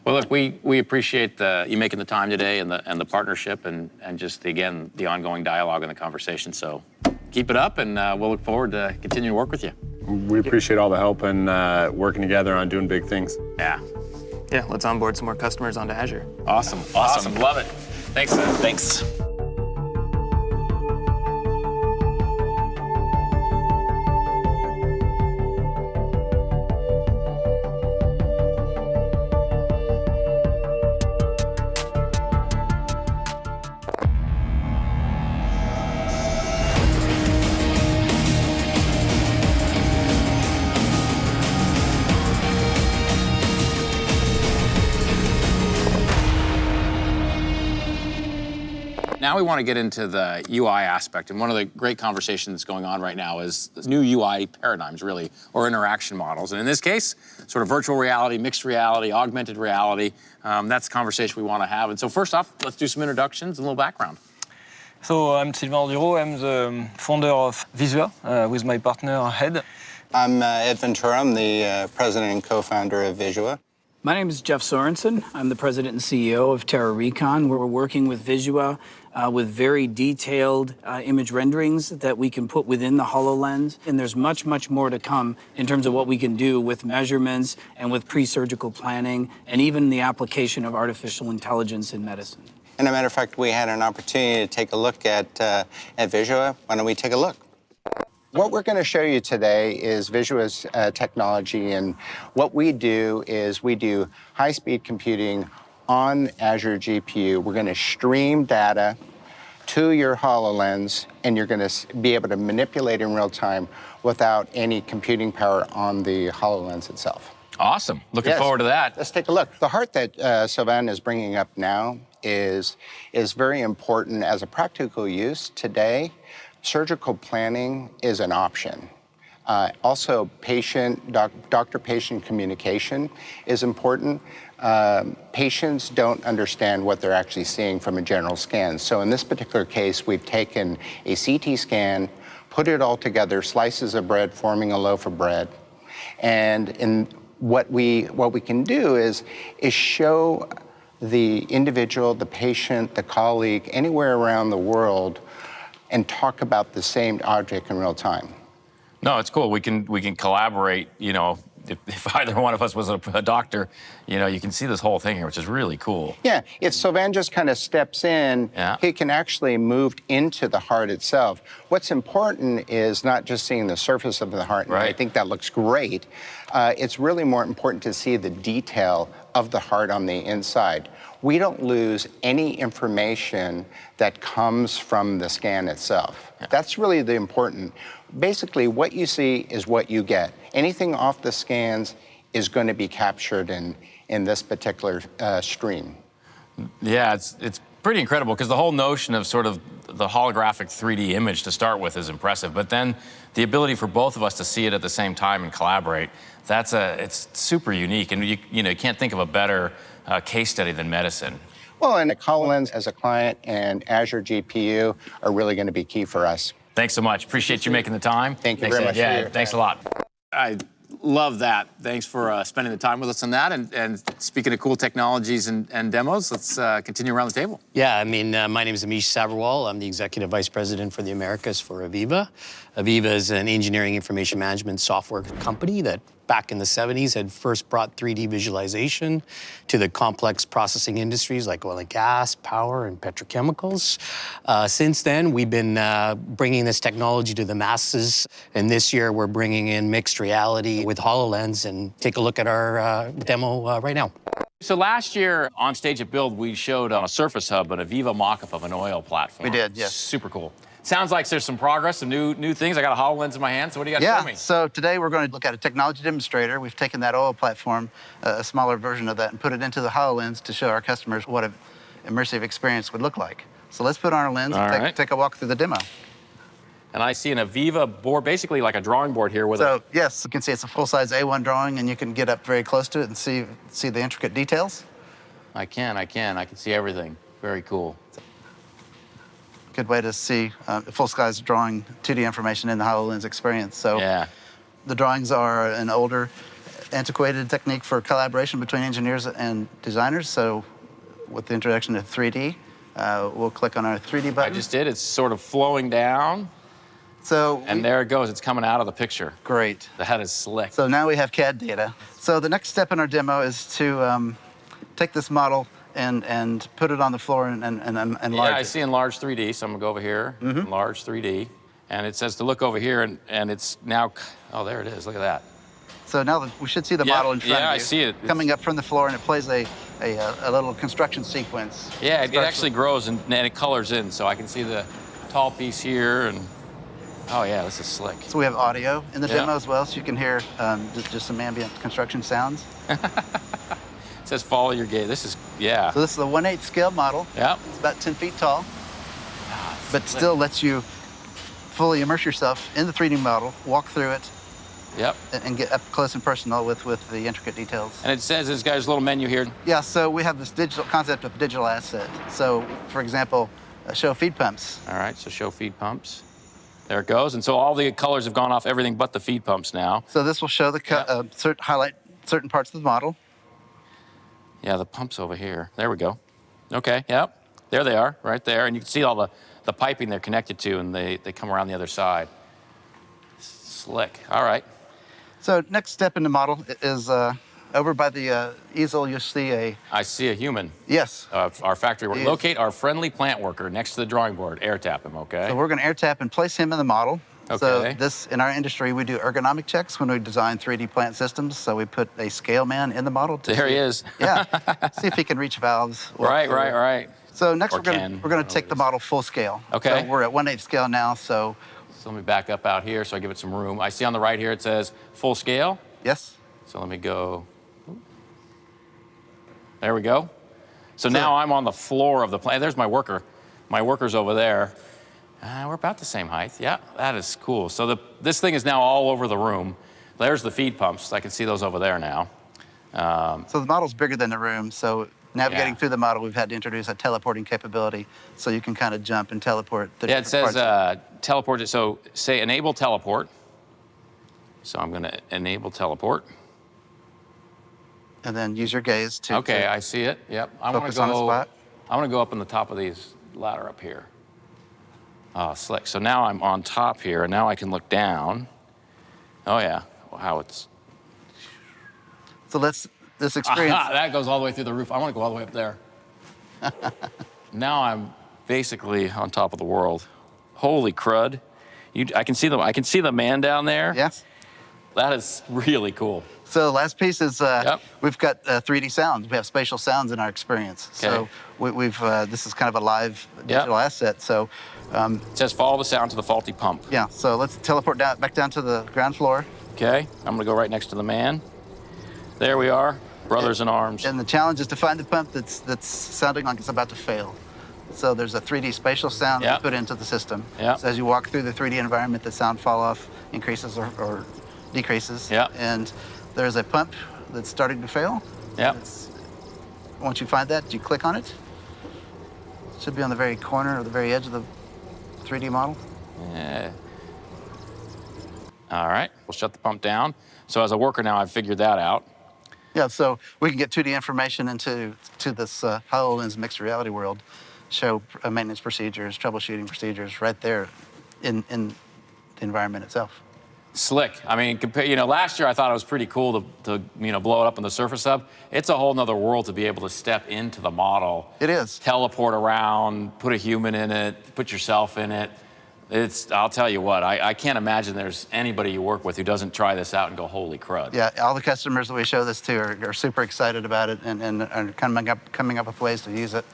Well, look, we, we appreciate the, you making the time today and the, and the partnership and, and just, again, the ongoing dialogue and the conversation. So keep it up, and uh, we'll look forward to continuing to work with you. We appreciate all the help and uh, working together on doing big things. Yeah. Yeah, let's onboard some more customers onto Azure. Awesome. Awesome. Love it. Thanks. Seth. Thanks. Now we want to get into the UI aspect, and one of the great conversations going on right now is new UI paradigms, really, or interaction models. And in this case, sort of virtual reality, mixed reality, augmented reality. Um, that's the conversation we want to have. And so first off, let's do some introductions and a little background. So I'm Sylvain Duro. I'm the founder of Visua uh, with my partner Head. I'm uh, Ed Ventura. I'm the uh, president and co-founder of Visua. My name is Jeff Sorenson. I'm the president and CEO of TeraRecon. We're working with Visua uh, with very detailed uh, image renderings that we can put within the HoloLens. And there's much, much more to come in terms of what we can do with measurements and with pre-surgical planning and even the application of artificial intelligence in medicine. And a matter of fact, we had an opportunity to take a look at, uh, at Visua. Why don't we take a look? What we're going to show you today is Visua's uh, technology, and what we do is we do high-speed computing on Azure GPU. We're going to stream data to your HoloLens, and you're going to be able to manipulate in real time without any computing power on the HoloLens itself. Awesome. Looking Yes. forward to that. Let's take a look. The heart that uh, Sylvain is bringing up now is, is very important as a practical use today. Surgical planning is an option. Uh, also, patient, doc, doctor-patient communication is important. Um, patients don't understand what they're actually seeing from a general scan. So in this particular case, we've taken a CT scan, put it all together, slices of bread forming a loaf of bread, and in what we what we can do is is show the individual, the patient, the colleague, anywhere around the world, and talk about the same object in real time. No, it's cool. We can we can collaborate. You know, if, if either one of us was a, a, doctor, you know, you can see this whole thing here, which is really cool. Yeah, if Sylvain just kind of steps in, yeah. he can actually move into the heart itself. What's important is not just seeing the surface of the heart, right. I think that looks great. Uh, it's really more important to see the detail of the heart on the inside. We don't lose any information that comes from the scan itself. Yeah. That's really the important basically what you see is what you get. Anything off the scans is going to be captured in, in this particular uh, stream. Yeah, it's, it's pretty incredible because the whole notion of sort of the holographic 3D image to start with is impressive, but then the ability for both of us to see it at the same time and collaborate, that's a, it's super unique. And you, you know, you can't think of a better uh, case study than medicine. Well, and HoloLens as a client and Azure GPU are really going to be key for us. Thanks so much. Appreciate you making the time. Thank you thanks very much. Yeah, thanks a lot. I love that. Thanks for uh, spending the time with us on that. And, and speaking of cool technologies and, and demos, let's uh, continue around the table. Yeah, I mean, uh, my name is Amish Sabharwal. I'm the Executive Vice President for the Americas for AVEVA. AVEVA is an engineering information management software company that back in the 70s had first brought 3D visualization to the complex processing industries like oil and gas, power, and petrochemicals. Uh, since then, we've been uh, bringing this technology to the masses, and this year we're bringing in mixed reality with HoloLens, and take a look at our uh, demo uh, right now. So last year on stage at Build, we showed on a Surface Hub an AVEVA mock-up of an oil platform. We did, yes. Super cool. Sounds like there's some progress, some new new things. I got a HoloLens in my hand, so what do you got yeah, to show me? so today we're going to look at a technology demonstrator. We've taken that oil platform, uh, a smaller version of that, and put it into the HoloLens to show our customers what an immersive experience would look like. So let's put on our lens All and take, right. take a walk through the demo. And I see an AVEVA board, basically like a drawing board here with so, a... yes, you can see it's a full-size A1 drawing, and you can get up very close to it and see, see the intricate details. I can, I can. I can see everything. Very cool. Good way to see uh, full skies drawing 2D information in the HoloLens experience. So yeah. the drawings are an older, antiquated technique for collaboration between engineers and designers. So with the introduction of 3D, uh, we'll click on our 3D button. I just did. It's sort of flowing down. So and there it goes. It's coming out of the picture. Great. The head is slick. So now we have CAD data. So the next step in our demo is to um, take this model and, and put it on the floor and, and, and enlarge Yeah, I it. see enlarged 3D, so I'm gonna go over here, Mhm. enlarge 3D. And it says to look over here, and, and it's now, oh, there it is, look at that. So now that we should see the Yeah, model in front yeah, of I see it. Coming up from the floor, and it plays a, a, a little construction sequence. Yeah, it, it actually grows and, and it colors in, so I can see the tall piece here, and, oh yeah, this is slick. So we have audio in the Yeah. demo as well, so you can hear um, just, just some ambient construction sounds. It says follow your gaze. This is, yeah. So this is a 1 8 scale model. Yeah. It's about 10 feet tall, but still lets you fully immerse yourself in the 3D model, walk through it, Yep. and, get up close and personal with, with the intricate details. And it says this guy's little menu here. Yeah, so we have this digital concept of digital asset. So, for example, uh, show feed pumps. All right, so show feed pumps. There it goes. And so all the colors have gone off everything but the feed pumps now. So this will show the co- uh, highlight certain parts of the model. Yeah, the pumps over here. There we go. Okay, yep. There they are, right there. And you can see all the, the piping they're connected to, and they, they come around the other side. Slick. All right. So next step in the model is uh, over by the uh, easel. You'll see a I see a human. yes. Uh, our factory worker. Locate our friendly plant worker next to the drawing board. Air tap him, okay? So we're going to air tap and place him in the model. So this, in our industry, we do ergonomic checks when we design 3D plant systems. So we put a scale man in the model. To There see, he is. yeah, see if he can reach valves. Right, right, right. So next Or we're going to we're going to take the model full scale. Okay. So we're at 1 8 scale now. So So let me back up out here so I give it some room. I see on the right here it says full scale. yes. So let me go. There we go. So, now I'm on the floor of the plant. There's my worker. My worker's over there. Uh, we're about the same height. Yeah, that is cool. So the, this thing is now all over the room. There's the feed pumps. I can see those over there now. Um, So the model's bigger than the room. So navigating Yeah. through the model, we've had to introduce a teleporting capability so you can kind of jump and teleport. the yeah, it says uh, teleport. So say enable teleport. So I'm going to enable teleport. and then use your gaze to. Okay, to- I see it. Yep. I want to Focus on a go. spot. I want to go up on the top of these ladder up here. Oh, slick. So now I'm on top here, and now I can look down. Oh yeah. Wow, it's. So let's this experience. Aha, that goes all the way through the roof. I want to go all the way up there. now I'm basically on top of the world. Holy crud! You, I can see the I can see the man down there. Yes. That is really cool. So the last piece is uh, we've got uh, 3D sounds. We have spatial sounds in our experience. So Okay. we, we've uh, this is kind of a live digital asset. So um, it says follow the sound to the faulty pump. Yeah. So let's teleport down back down to the ground floor. Okay, I'm gonna go right next to the man. There we are, brothers in arms. And the challenge is to find the pump that's that's sounding like it's about to fail. So there's a 3D spatial sound that's put into the system. Yeah. So as you walk through the 3D environment, the sound fall off increases or, or decreases. Yeah. And there's a pump that's starting to fail. Yeah. Once you find that, you click on it. it. Should be on the very corner or the very edge of the 3D model. Yeah. All right, we'll shut the pump down. So as a worker now, I've figured that out. Yeah, so we can get 2D information into to this uh, HoloLens mixed reality world, show uh, maintenance procedures, troubleshooting procedures right there in, in the environment itself. Slick. I mean, compare, you know, last year I thought it was pretty cool to, to, you know, blow it up on the surface of. It's a whole nother world to be able to step into the model. It is. Teleport around, put a human in it, put yourself in it. It's, I'll tell you what, I, I can't imagine there's anybody you work with who doesn't try this out and go, holy crud. Yeah, all the customers that we show this to are, are super excited about it and, and are coming up, coming up with ways to use it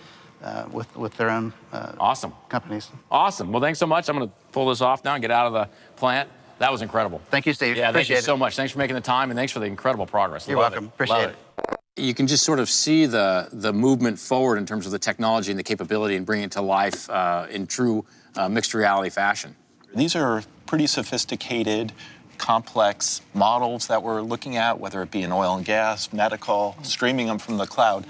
uh, with, with their own uh, awesome companies. Awesome. Well, thanks so much. I'm going to pull this off now and get out of the plant. That was incredible. Thank you, Steve. Yeah, thank you it. so much. Thanks for making the time and thanks for the incredible progress. You're Love welcome. It. Appreciate Love it. You can just sort of see the the movement forward in terms of the technology and the capability and bringing it to life uh, in true uh, mixed reality fashion. These are pretty sophisticated, complex models that we're looking at, whether it be in oil and gas, medical, streaming them from the cloud.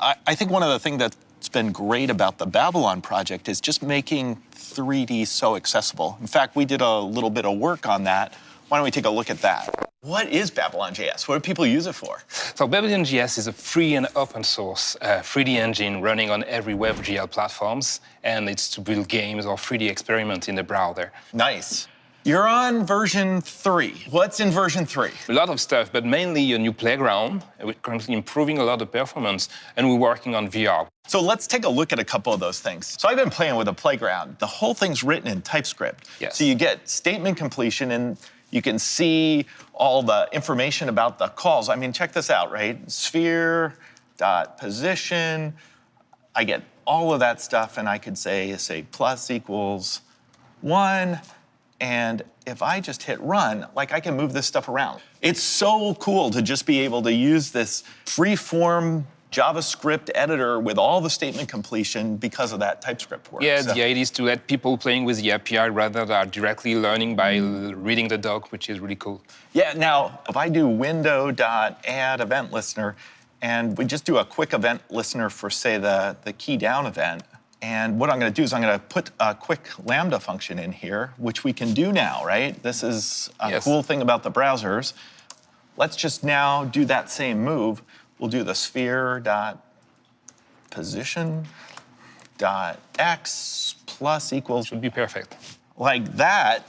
I, I think one of the things that's been great about the Babylon project is just making 3D so accessible. In fact, we did a little bit of work on that. Why don't we take a look at that? What is Babylon.js? What do people use it for? So Babylon.js is a free and open source uh, 3D engine running on every WebGL platforms, and it's to build games or 3D experiments in the browser. Nice. You're on version three. What's in version three? A lot of stuff, but mainly a new playground. We're currently improving a lot of performance, and we're working on VR. So let's take a look at a couple of those things. So I've been playing with a playground. The whole thing's written in TypeScript. Yes. So you get statement completion and you can see all the information about the calls. I mean, check this out, right? Sphere dot position. I get all of that stuff and I could say, say plus equals one. And if I just hit run, like I can move this stuff around. It's so cool to just be able to use this free-form JavaScript editor with all the statement completion because of that TypeScript work. Yeah, So- the idea is to let people playing with the API rather than directly learning by reading the doc, which is really cool. Yeah, now if I do window.add event listener, and we just do a quick event listener for say the, the key down event, and what I'm gonna do is I'm gonna put a quick Lambda function in here, which we can do now, right? This is a Yes. cool thing about the browsers. Let's just now do that same move. We'll do the sphere dot position dot x plus equals. Would be perfect. Like that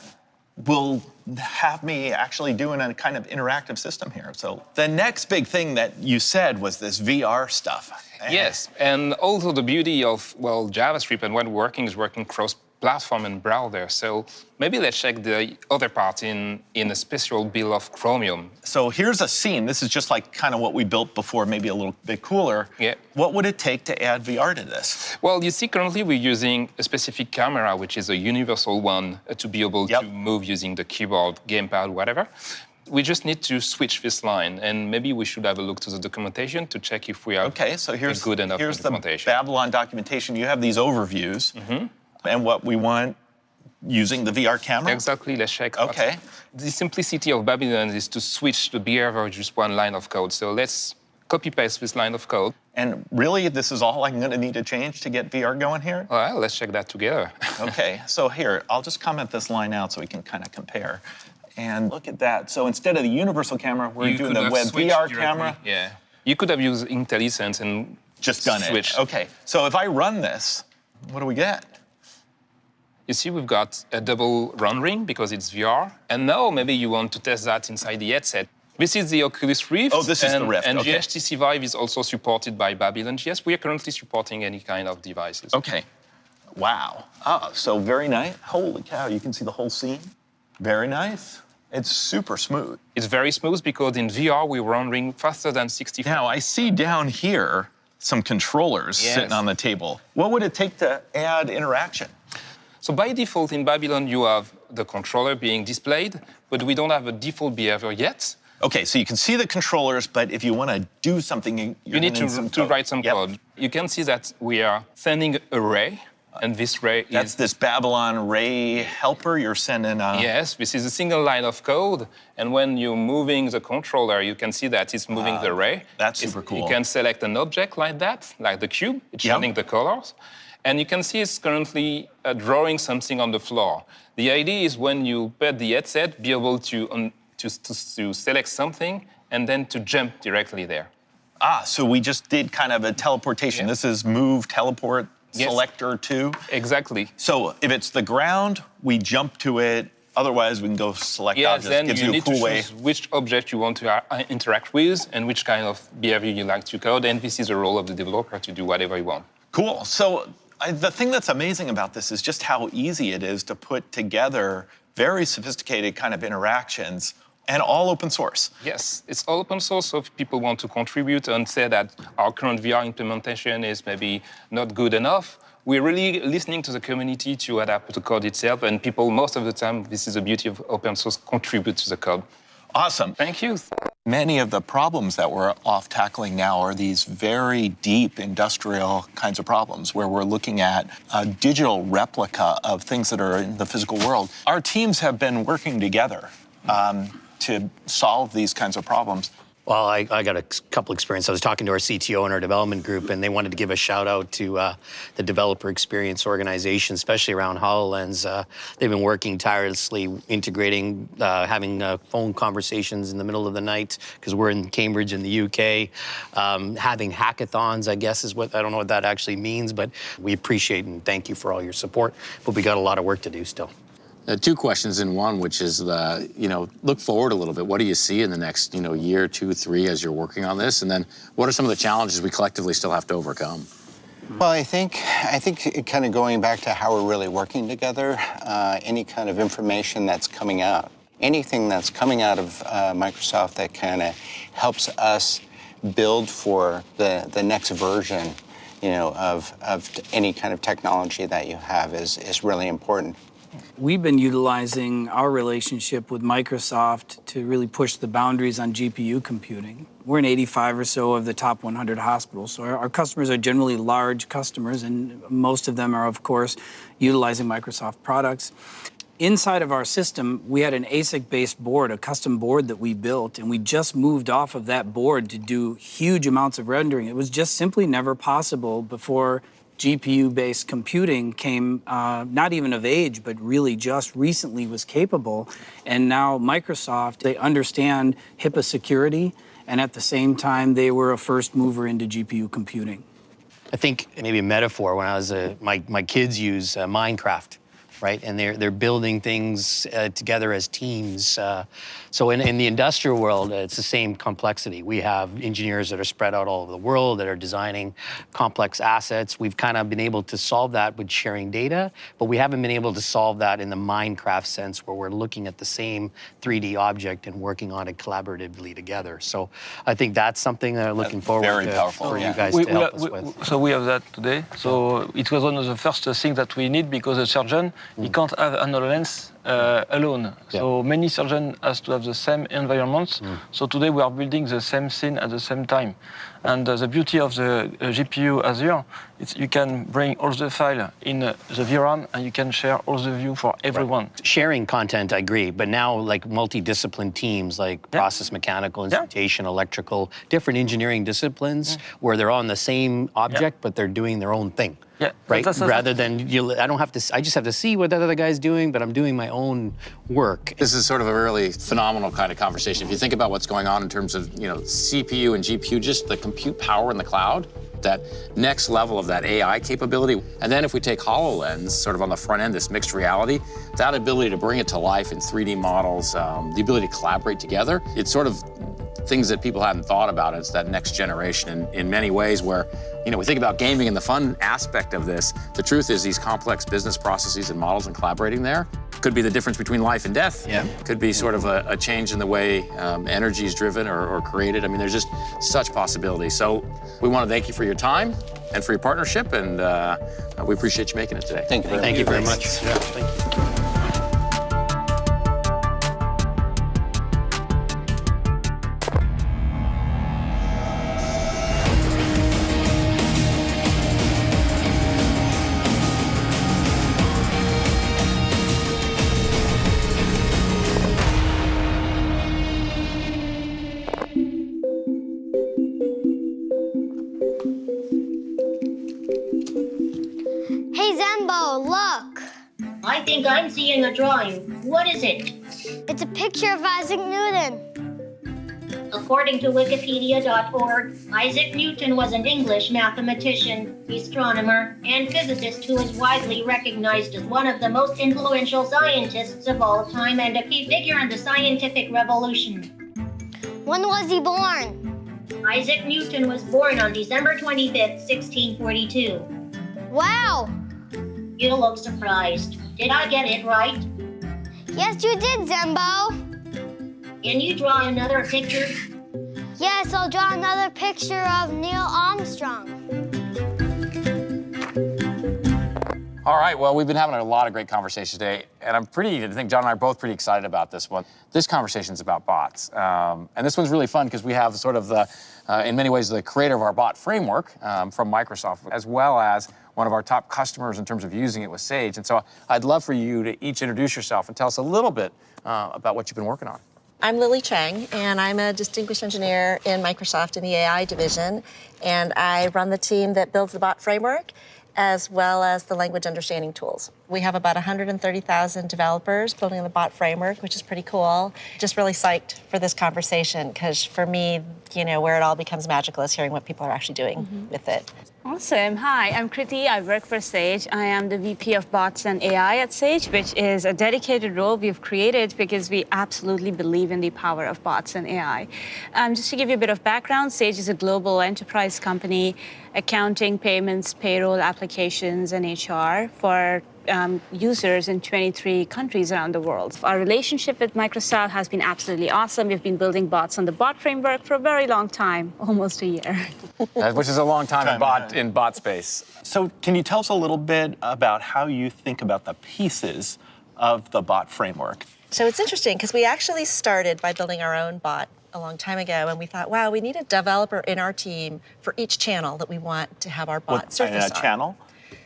will have me actually doing a kind of interactive system here. So the next big thing that you said was this VR stuff. Yes, and also the beauty of, well, JavaScript and when working is working cross-platform and browser. So maybe let's check the other part in, in a special build of Chromium. So here's a scene. This is just like kind of what we built before, maybe a little bit cooler. Yeah. What would it take to add VR to this? Well, you see, currently we're using a specific camera, which is a universal one, uh, to be able to move using the keyboard, gamepad, whatever. We just need to switch this line, and maybe we should have a look to the documentation to check if we are Okay, so here's, good enough here's the. Babylon documentation. You have these overviews. And what we want using the VR camera? Exactly, let's check. Okay. The simplicity of Babylon is to switch the behavior just one line of code. So let's copy paste this line of code. And really, this is all I'm going to need to change to get VR going here? Well, let's check that together. okay, so here, I'll just comment this line out so we can kind of compare. And look at that. So instead of the universal camera, we're You doing the web VR directly. camera. Yeah. You could have used IntelliSense and Just done switched. it. Okay, so if I run this, what do we get? You see, we've got a double run ring because it's VR. And now maybe you want to test that inside the headset. This is the Oculus Rift. Oh, this is the and, Rift, And okay. HTC Vive is also supported by Babylon.js. We are currently supporting any kind of devices. Okay. Wow. Oh, so very nice. Holy cow, you can see the whole scene. Very nice. It's super smooth. It's very smooth because in VR we're rendering faster than 60 Now, I see down here some controllers Yes. sitting on the table. What would it take to add interaction? So by default in Babylon you have the controller being displayed, but we don't have a default behavior yet. Okay, so you can see the controllers, but if you want to do something, you need gonna some to write some Yep. code. You can see that we are sending a ray, and this ray That's is this Babylon Ray helper you're sending. Uh, Yes, this is a single line of code, and when you're moving the controller, you can see that it's moving Ah, the ray. that's It's- super cool. You can select an object like that, like the cube, it's Yep. showing the colors, and you can see it's currently uh, drawing something on the floor. The idea is when you put the headset, be able to, um, to, to, to select something and then to jump directly there. Ah, so we just did kind of a teleportation. This is move, teleport, Yes. selector two. Exactly. So if it's the ground, we jump to it. Otherwise, we can go select Yes, objects. then Gives you you, a need cool to way. choose which object you want to uh, interact with and which kind of behavior you like to code, and this is the role of the developer to do whatever you want. Cool. So I, the thing that's amazing about this is just how easy it is to put together very sophisticated kind of interactions and all open source. Yes, it's all open source, so if people want to contribute and say that our current VR implementation is maybe not good enough, we're really listening to the community to adapt the code itself, and people, most of the time, this is the beauty of open source, contribute to the code. Awesome. Thank you. Many of the problems that we're off tackling now are these very deep industrial kinds of problems where we're looking at a digital replica of things that are in the physical world. Our teams have been working together um, to solve these kinds of problems. Well, I, I got a couple experience. I was talking to our CTO in our development group, and they wanted to give a shout out to uh, the developer experience organization, especially around HoloLens. Uh, they've been working tirelessly, integrating, uh, having uh, phone conversations in the middle of the night because we're in Cambridge in the UK. Um, having hackathons, I guess, is what I don't know what that actually means, but we appreciate and thank you for all your support. But we got a lot of work to do still. Uh, two questions in one, which is the, you know, look forward a little bit. What do you see in the next, you know, year, two, three as you're working on this? And then what are some of the challenges we collectively still have to overcome? Well, I think I think kind of going back to how we're really working together. Uh, any kind of information that's coming out, anything that's coming out of uh, Microsoft that kind of helps us build for the the next version, you know, of of any kind of technology that you have is is really important. We've been utilizing our relationship with Microsoft to really push the boundaries on GPU computing. We're in 85 or so of the top 100 hospitals, so our, our customers are generally large customers, and most of them are, of course, utilizing Microsoft products. Inside of our system, we had an ASIC-based board, a custom board that we built, and we just moved off of that board to do huge amounts of rendering. It was just simply never possible before GPU-based computing came uh, not even of age, but really just recently was capable. And now Microsoft, they understand HIPAA security, and at the same time, they were a first mover into GPU computing. I think maybe a metaphor when I was a, my, my kids use uh, Minecraft, right? And they're, they're building things uh, together as teams. Uh, so in, in the industrial world, uh, it's the same complexity. We have engineers that are spread out all over the world that are designing complex assets. We've kind of been able to solve that with sharing data, but we haven't been able to solve that in the Minecraft sense where we're looking at the same 3D object and working on it collaboratively together. So I think that's something that I'm looking forward very to powerful, for yeah. you guys We- to help are- us we- with. So we have that today. So it was one of the first things that we need because a surgeon he can't have an HoloLens uh, alone. So many surgeons has to have the same environments. So today we are building the same scene at the same time. And uh, the beauty of the uh, GPU Azure, it's you can bring all the file in uh, the VRAM and you can share all the view for everyone. Sharing content, I agree, but now like multidiscipline teams like process mechanical, instrumentation, electrical, different engineering disciplines where they're on the same object, but they're doing their own thing. Yeah, Right? that's- that's- Rather than you, I don't have to. I just have to see what that other guy's doing, but I'm doing my own work. This is sort of a really phenomenal kind of conversation. If you think about what's going on in terms of, you know, CPU and GPU, just the compute power in the cloud, that next level of that AI capability. And then if we take HoloLens, sort of on the front end, this mixed reality, that ability to bring it to life in 3D models, um, the ability to collaborate together, it's sort of things that people hadn't thought about. It's that next generation in, in many ways where, you know, we think about gaming and the fun aspect of this. The truth is these complex business processes and models and collaborating there could be the difference between life and death. Yeah. Could be sort of a, a change in the way um, energy is driven or, or created. I mean, there's just such possibilities. So we want to thank you for your time and for your partnership, and uh, we appreciate you making it today. Thank you very Thank you very much. Yeah, thank you. Drawing. What is it? It's a picture of Isaac Newton. According to Wikipedia.org, Isaac Newton was an English mathematician, astronomer, and physicist who is widely recognized as one of the most influential scientists of all time and a key figure in the scientific revolution. When was he born? Isaac Newton was born on December 25th, 1642. Wow! You look surprised. Did I get it right? Yes, you did, Zembo. Can you draw another picture? Yes, I'll draw another picture of Neil Armstrong. All right, well, we've been having a lot of great conversations today, and I'm pretty, I think John and I are both pretty excited about this one. This conversation is about bots, um, and this one's really fun because we have sort of the, uh, in many ways, the creator of our bot framework um, from Microsoft, as well as one of our top customers in terms of using it with Sage. And so I'd love for you to each introduce yourself and tell us a little bit uh, about what you've been working on. I'm Lili Cheng, and I'm a distinguished engineer in Microsoft in the AI division. And I run the team that builds the bot framework as well as the language understanding tools. We have about 130,000 developers building the bot framework, which is pretty cool. Just really psyched for this conversation because for me, you know, where it all becomes magical is hearing what people are actually doing with it. Awesome. Hi, I'm Kriti. I work for Sage. I am the VP of Bots and AI at Sage, which is a dedicated role we've created because we absolutely believe in the power of bots and AI. Um, just to give you a bit of background, Sage is a global enterprise company, accounting, payments, payroll, applications, and HR for um, users in 23 countries around the world. Our relationship with Microsoft has been absolutely awesome. We've been building bots on the bot framework for a very long time, almost a year. Uh, which is a long time in bot, in bot space. So, can you tell us a little bit about how you think about the pieces of the bot framework? So it's interesting because we actually started by building our own bot a long time ago, and we thought, wow, we need a developer in our team for each channel that we want to have our bot What, surface a on. channel?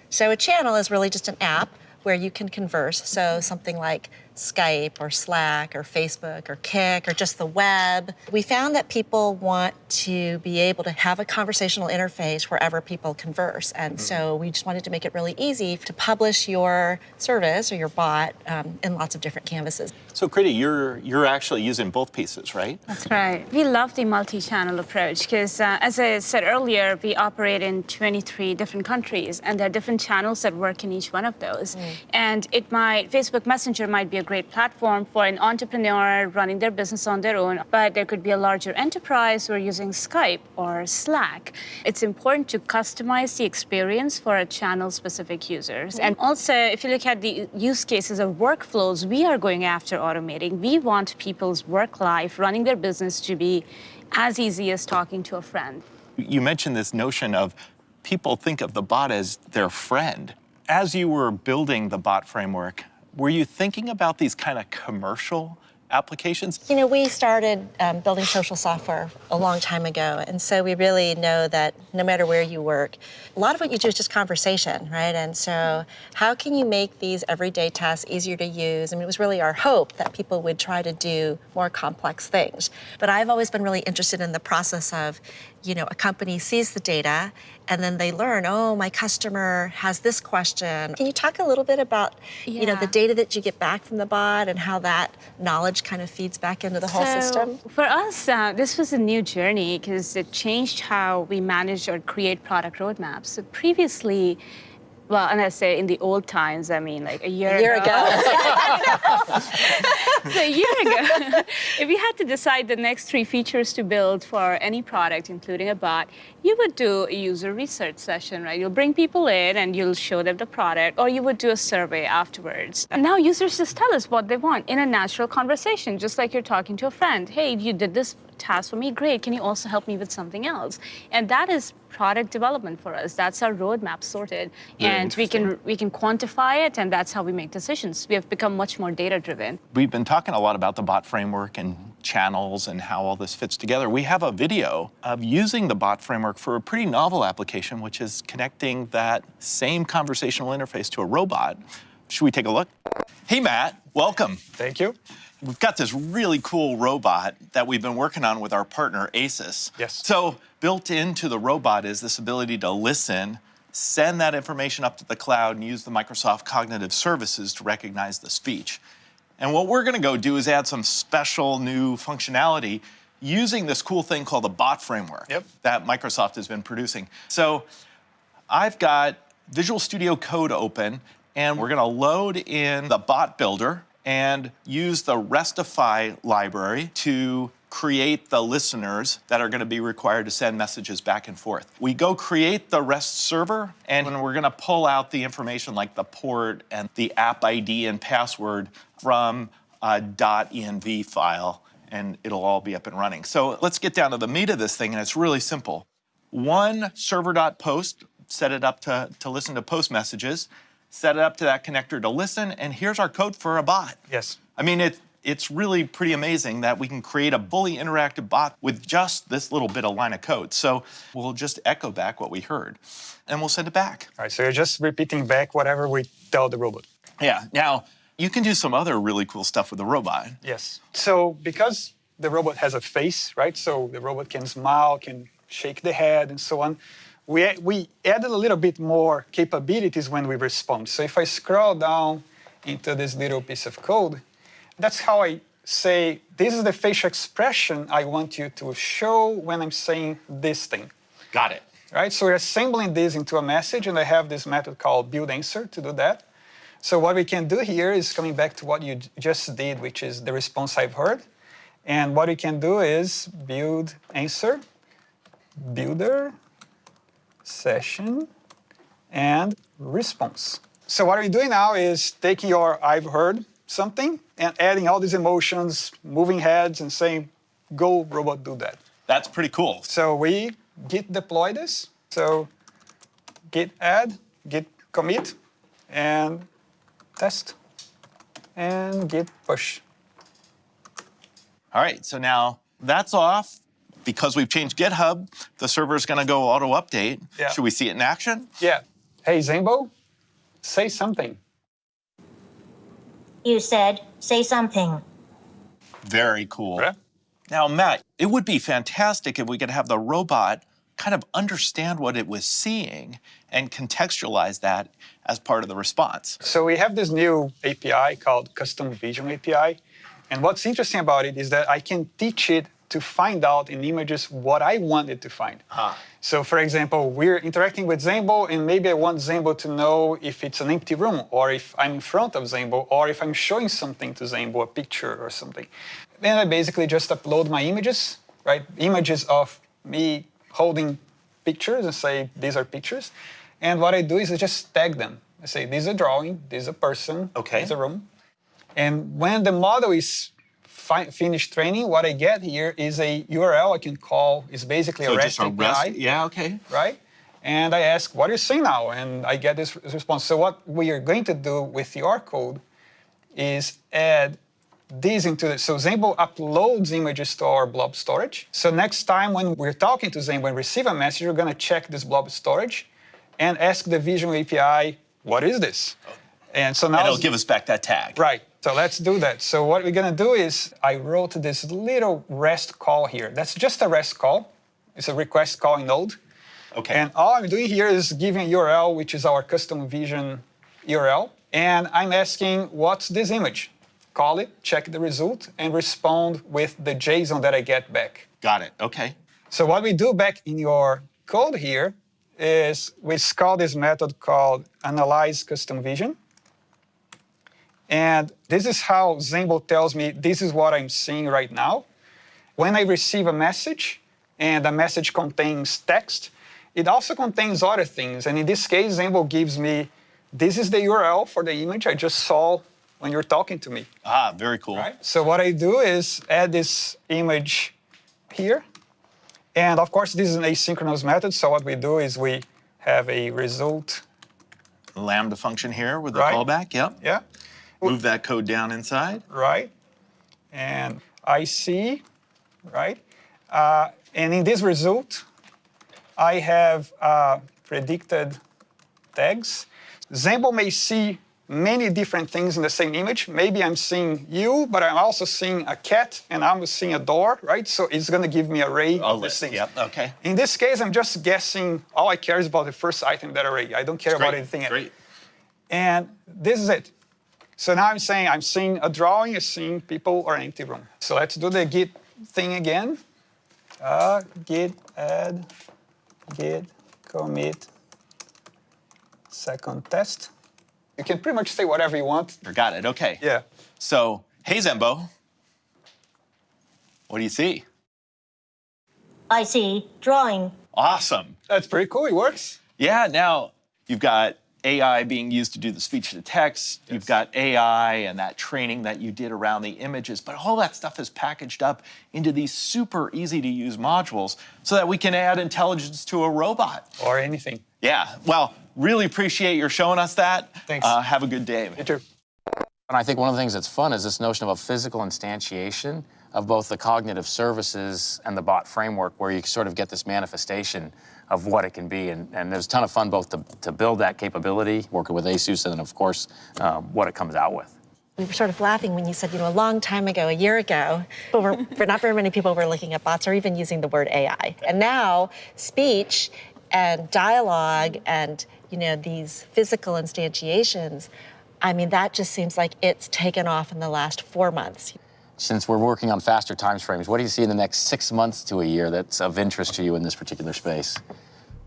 So a channel is really just an app where you can converse. So something like Skype or Slack or Facebook or Kik or just the web. We found that people want to be able to have a conversational interface wherever people converse. And so we just wanted to make it really easy to publish your service or your bot um, in lots of different canvases. So, Kriti, you're you're actually using both pieces, right? That's right. We love the multi-channel approach because, uh, as I said earlier, we operate in 23 different countries, and there are different channels that work in each one of those. And it might Facebook Messenger might be a great platform for an entrepreneur running their business on their own, but there could be a larger enterprise who are using Skype or Slack. It's important to customize the experience for a channel-specific users. And also, if you look at the use cases of workflows we are going after automating, we want people's work life, running their business to be as easy as talking to a friend. You mentioned this notion of people think of the bot as their friend. As you were building the bot framework, were you thinking about these kind of commercial applications? You know, we started um, building social software a long time ago, and so we really know that no matter where you work, a lot of what you do is just conversation, right? And so, how can you make these everyday tasks easier to use? I mean, it was really our hope that people would try to do more complex things. But I've always been really interested in the process of, you know, a company sees the data and then they learn, oh, my customer has this question. Can you talk a little bit about, you know, the data that you get back from the bot and how that knowledge kind of feeds back into the whole So, system? For us, uh, this was a new journey because it changed how we manage or create product roadmaps. So previously, well, and I say in the old times, I mean like a year, A year so a year ago, if you had to decide the next three features to build for any product, including a bot, you would do a user research session, right? You'll bring people in and you'll show them the product, or you would do a survey afterwards. And now users just tell us what they want in a natural conversation, just like you're talking to a friend. Hey, you did this task for me, great. Can you also help me with something else? And that is product development for us. That's our roadmap sorted, Very and we can we can quantify it, and that's how we make decisions. We have become much more data driven. We've been talking a lot about the bot framework and channels and how all this fits together. We have a video of using the bot framework for a pretty novel application, which is connecting that same conversational interface to a robot. Should we take a look? Hey, Matt, welcome. Thank you. We've got this really cool robot that we've been working on with our partner ASUS. Yes. So built into the robot is this ability to listen, send that information up to the cloud, and use the Microsoft Cognitive Services to recognize the speech. And what we're gonna go do is add some special new functionality using this cool thing called the bot framework that Microsoft has been producing. So I've got Visual Studio Code open, and we're gonna load in the bot builder and use the Restify library to create the listeners that are gonna be required to send messages back and forth. We go create the REST server, and we're gonna pull out the information like the port and the app ID and password from a .env file, and it'll all be up and running. So let's get down to the meat of this thing, and it's really simple one server.post, set it up to, to listen to post messages, set it up to that connector to listen, and here's our code for a bot. Yes. I mean, it, it's really pretty amazing that we can create a fully interactive bot with just this little bit of line of code. So we'll just echo back what we heard, and we'll send it back. All right, so you're just repeating back whatever we tell the robot. Yeah, now you can do some other really cool stuff with the robot. Yes. So because the robot has a face, right? So the robot can smile, can shake the head, and so on. We, we added a little bit more capabilities when we respond. So if I scroll down into this little piece of code, that's how I say, this is the facial expression I want you to show when I'm saying this thing. Got it. Right, so we're assembling this into a message, and I have this method called build answer to do that. So what we can do here is coming back to what you just did, which is the response I've heard. And what we can do is build answer, builder, session, and response. So what we're doing now is taking your I've heard something and adding all these emotions, moving heads, and saying, go robot do that. That's pretty cool. So we git deploy this. So git add, git commit, and test, and git push. All right, so now that's off. Because we've changed GitHub, the server's gonna go auto update. Yeah. Should we see it in action? Yeah. Hey, Zenbo, say something. You said, say something. Very cool. Now, Matt, it would be fantastic if we could have the robot kind of understand what it was seeing and contextualize that as part of the response. So we have this new API called Custom Vision API. And what's interesting about it is that I can teach it to find out in images what I want it to find. Ah. So for example, we're interacting with Zenbo and maybe I want Zenbo to know if it's an empty room or if I'm in front of Zenbo or if I'm showing something to Zenbo, a picture or something. Then I basically just upload my images, right? Images of me holding pictures and say, these are pictures. And what I do is I just tag them. I say, this is a drawing, this is a person, okay. this is a room. And when the model is finished training, what I get here is a URL I can call. It's basically So a REST a REST- API. yeah, okay. Right? And I ask, what are you saying now? And I get this response. So what we are going to do with your code is add these into the, so Zenbo uploads images to our blob storage. So next time when we're talking to Zenbo and receive a message, we're gonna check this blob storage and ask the Vision API, what is this? And so now And it'll give us back that tag. Right. So let's do that. So what we're gonna do is I wrote this little REST call here. That's just a REST call. It's a request calling node. Okay. And all I'm doing here is giving a URL, which is our custom vision URL. And I'm asking, what's this image? Call it, check the result, and respond with the JSON that I get back. Got it. Okay. So what we do back in your code here is we call this method called analyze custom vision. And this is how Zenbo tells me this is what I'm seeing right now. When I receive a message and the message contains text, it also contains other things. And in this case, Zenbo gives me this is the URL for the image I just saw when you're talking to me. Ah, very cool. Right? So what I do is add this image here. And of course, this is an asynchronous method. So what we do is we have a result. Lambda function here with the Right. callback. Yep. Yeah. Move that code down inside. right? And I see, right? Uh, and in this result, I have uh, predicted tags. Zenbo may see many different things in the same image. Maybe I'm seeing you, but I'm also seeing a cat and I'm seeing a door, right? So it's going to give me an array of these things. Yep. Okay. In this case, I'm just guessing. All I care is about the first item in that array. I don't care about anything else. Great. And this is it. So now I'm saying I'm seeing a drawing, I'm seeing people or empty room. So let's do the git thing again. Uh, git add, git commit, second test. You can pretty much say whatever you want. Got it. Okay. Yeah. So, hey Zenbo, what do you see? I see. Drawing. Awesome. That's pretty cool. It works. Yeah. Now you've got AI being used to do the speech to text. You've got AI and that training that you did around the images, but all that stuff is packaged up into these super easy to use modules so that we can add intelligence to a robot. Or anything. Yeah. Well, really appreciate your showing us that. Thanks. Uh, have a good day. You too. And I think one of the things that's fun is this notion of a physical instantiation of both the cognitive services and the bot framework, where you sort of get this manifestation of what it can be. And, and there's a ton of fun both to, to build that capability, working with ASUS, and then, of course, um, what it comes out with. We were sort of laughing when you said, you know, a long time ago, a year ago, but but not very many people were looking at bots or even using the word AI. And now, speech and dialogue and, you know, these physical instantiations, I mean, that just seems like it's taken off in the last four months. Since we're working on faster time frames, what do you see in the next six months to a year that's of interest to you in this particular space?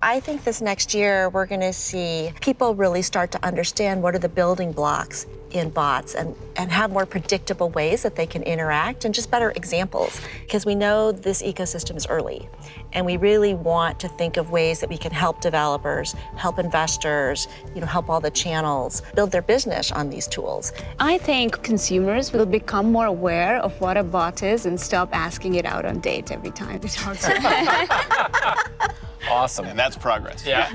I think this next year we're going to see people really start to understand what are the building blocks in bots and, and have more predictable ways that they can interact and just better examples. Because we know this ecosystem is early and we really want to think of ways that we can help developers, help investors, you know, help all the channels build their business on these tools. I think consumers will become more aware of what a bot is and stop asking it out on dates every time they talk to them. Awesome. And that's progress. Yeah.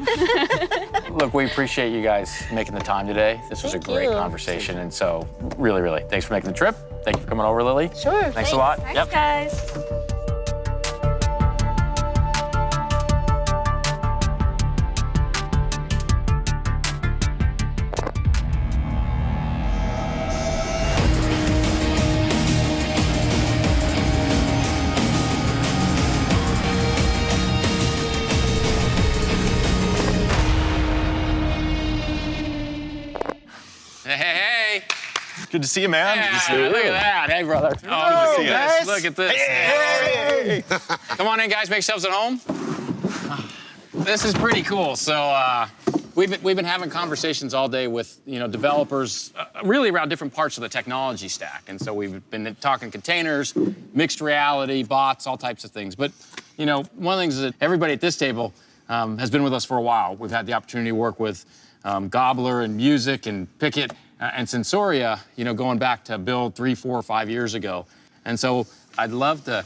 Look, we appreciate you guys making the time today. This was Thank a great you. conversation. And so, really, really, thanks for making the trip. Thank you for coming over, Lili. Sure. Thanks, a lot. Thanks, guys. Good to see you, man. Good to see Yeah, you. look at that. Hey, brother. Good to see you. guys. Look at this. Hey. Come on in, guys. Make yourselves at home. This is pretty cool. So uh, we've been, we've been having conversations all day with you know developers, uh, really around different parts of the technology stack. And so we've been talking containers, mixed reality, bots, all types of things. But you know, one of the things is that everybody at this table um, has been with us for a while. We've had the opportunity to work with um, Gobbler and Muzik and Pickit uh, and Sensoria, you know, going back to build three, four, five years ago. And so I'd love to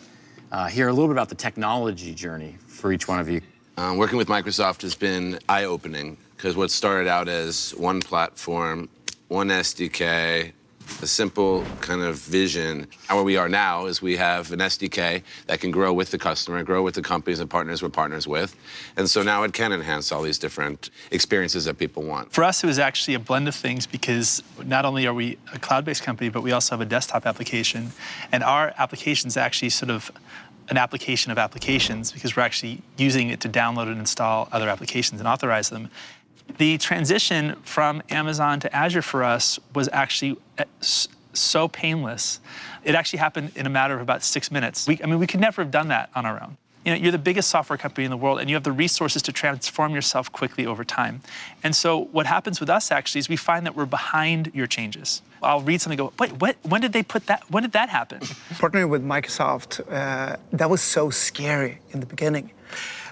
uh, hear a little bit about the technology journey for each one of you. Um, working with Microsoft has been eye-opening because what started out as one platform, one SDK, a simple kind of vision. And where we are now is we have an SDK that can grow with the customer, grow with the companies and partners we're partners with. And so now it can enhance all these different experiences that people want. For us, it was actually a blend of things because not only are we a cloud-based company, but we also have a desktop application. And our application is actually sort of an application of applications because we're actually using it to download and install other applications and authorize them. The transition from Amazon to Azure for us was actually uh, so painless. It actually happened in a matter of about six minutes. We, I mean, we could never have done that on our own. You know, you're the biggest software company in the world, and you have the resources to transform yourself quickly over time. And so what happens with us actually is we find that we're behind your changes. I'll read something, go, wait, what, when did they put that, when did that happen? Partnering with Microsoft, uh, that was so scary in the beginning.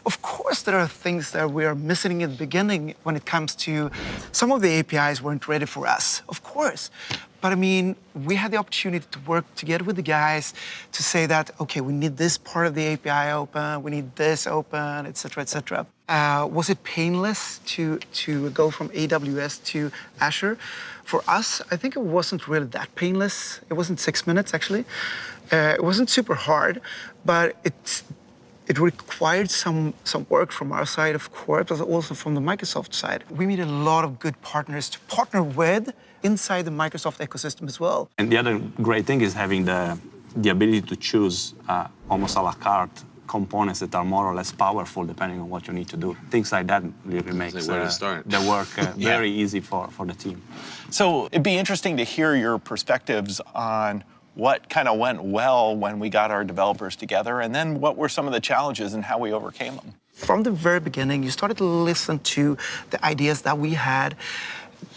Of course, there are things that we are missing in the beginning when it comes to some of the APIs weren't ready for us, of course. But I mean, we had the opportunity to work together with the guys to say that, okay, we need this part of the API open, we need this open, et cetera, et cetera. Uh, was it painless to, to go from AWS to Azure? For us, I think it wasn't really that painless. It wasn't six minutes, actually. Uh, it wasn't super hard, but it, it required some, some work from our side, of course, but also from the Microsoft side. We made a lot of good partners to partner with inside the Microsoft ecosystem as well. And the other great thing is having the, the ability to choose uh, almost a la carte components that are more or less powerful depending on what you need to do. Things like that really makes like uh, the work uh, Yeah. very easy for, for the team. So it'd be interesting to hear your perspectives on what kind of went well when we got our developers together, and then what were some of the challenges and how we overcame them. From the very beginning, you started to listen to the ideas that we had.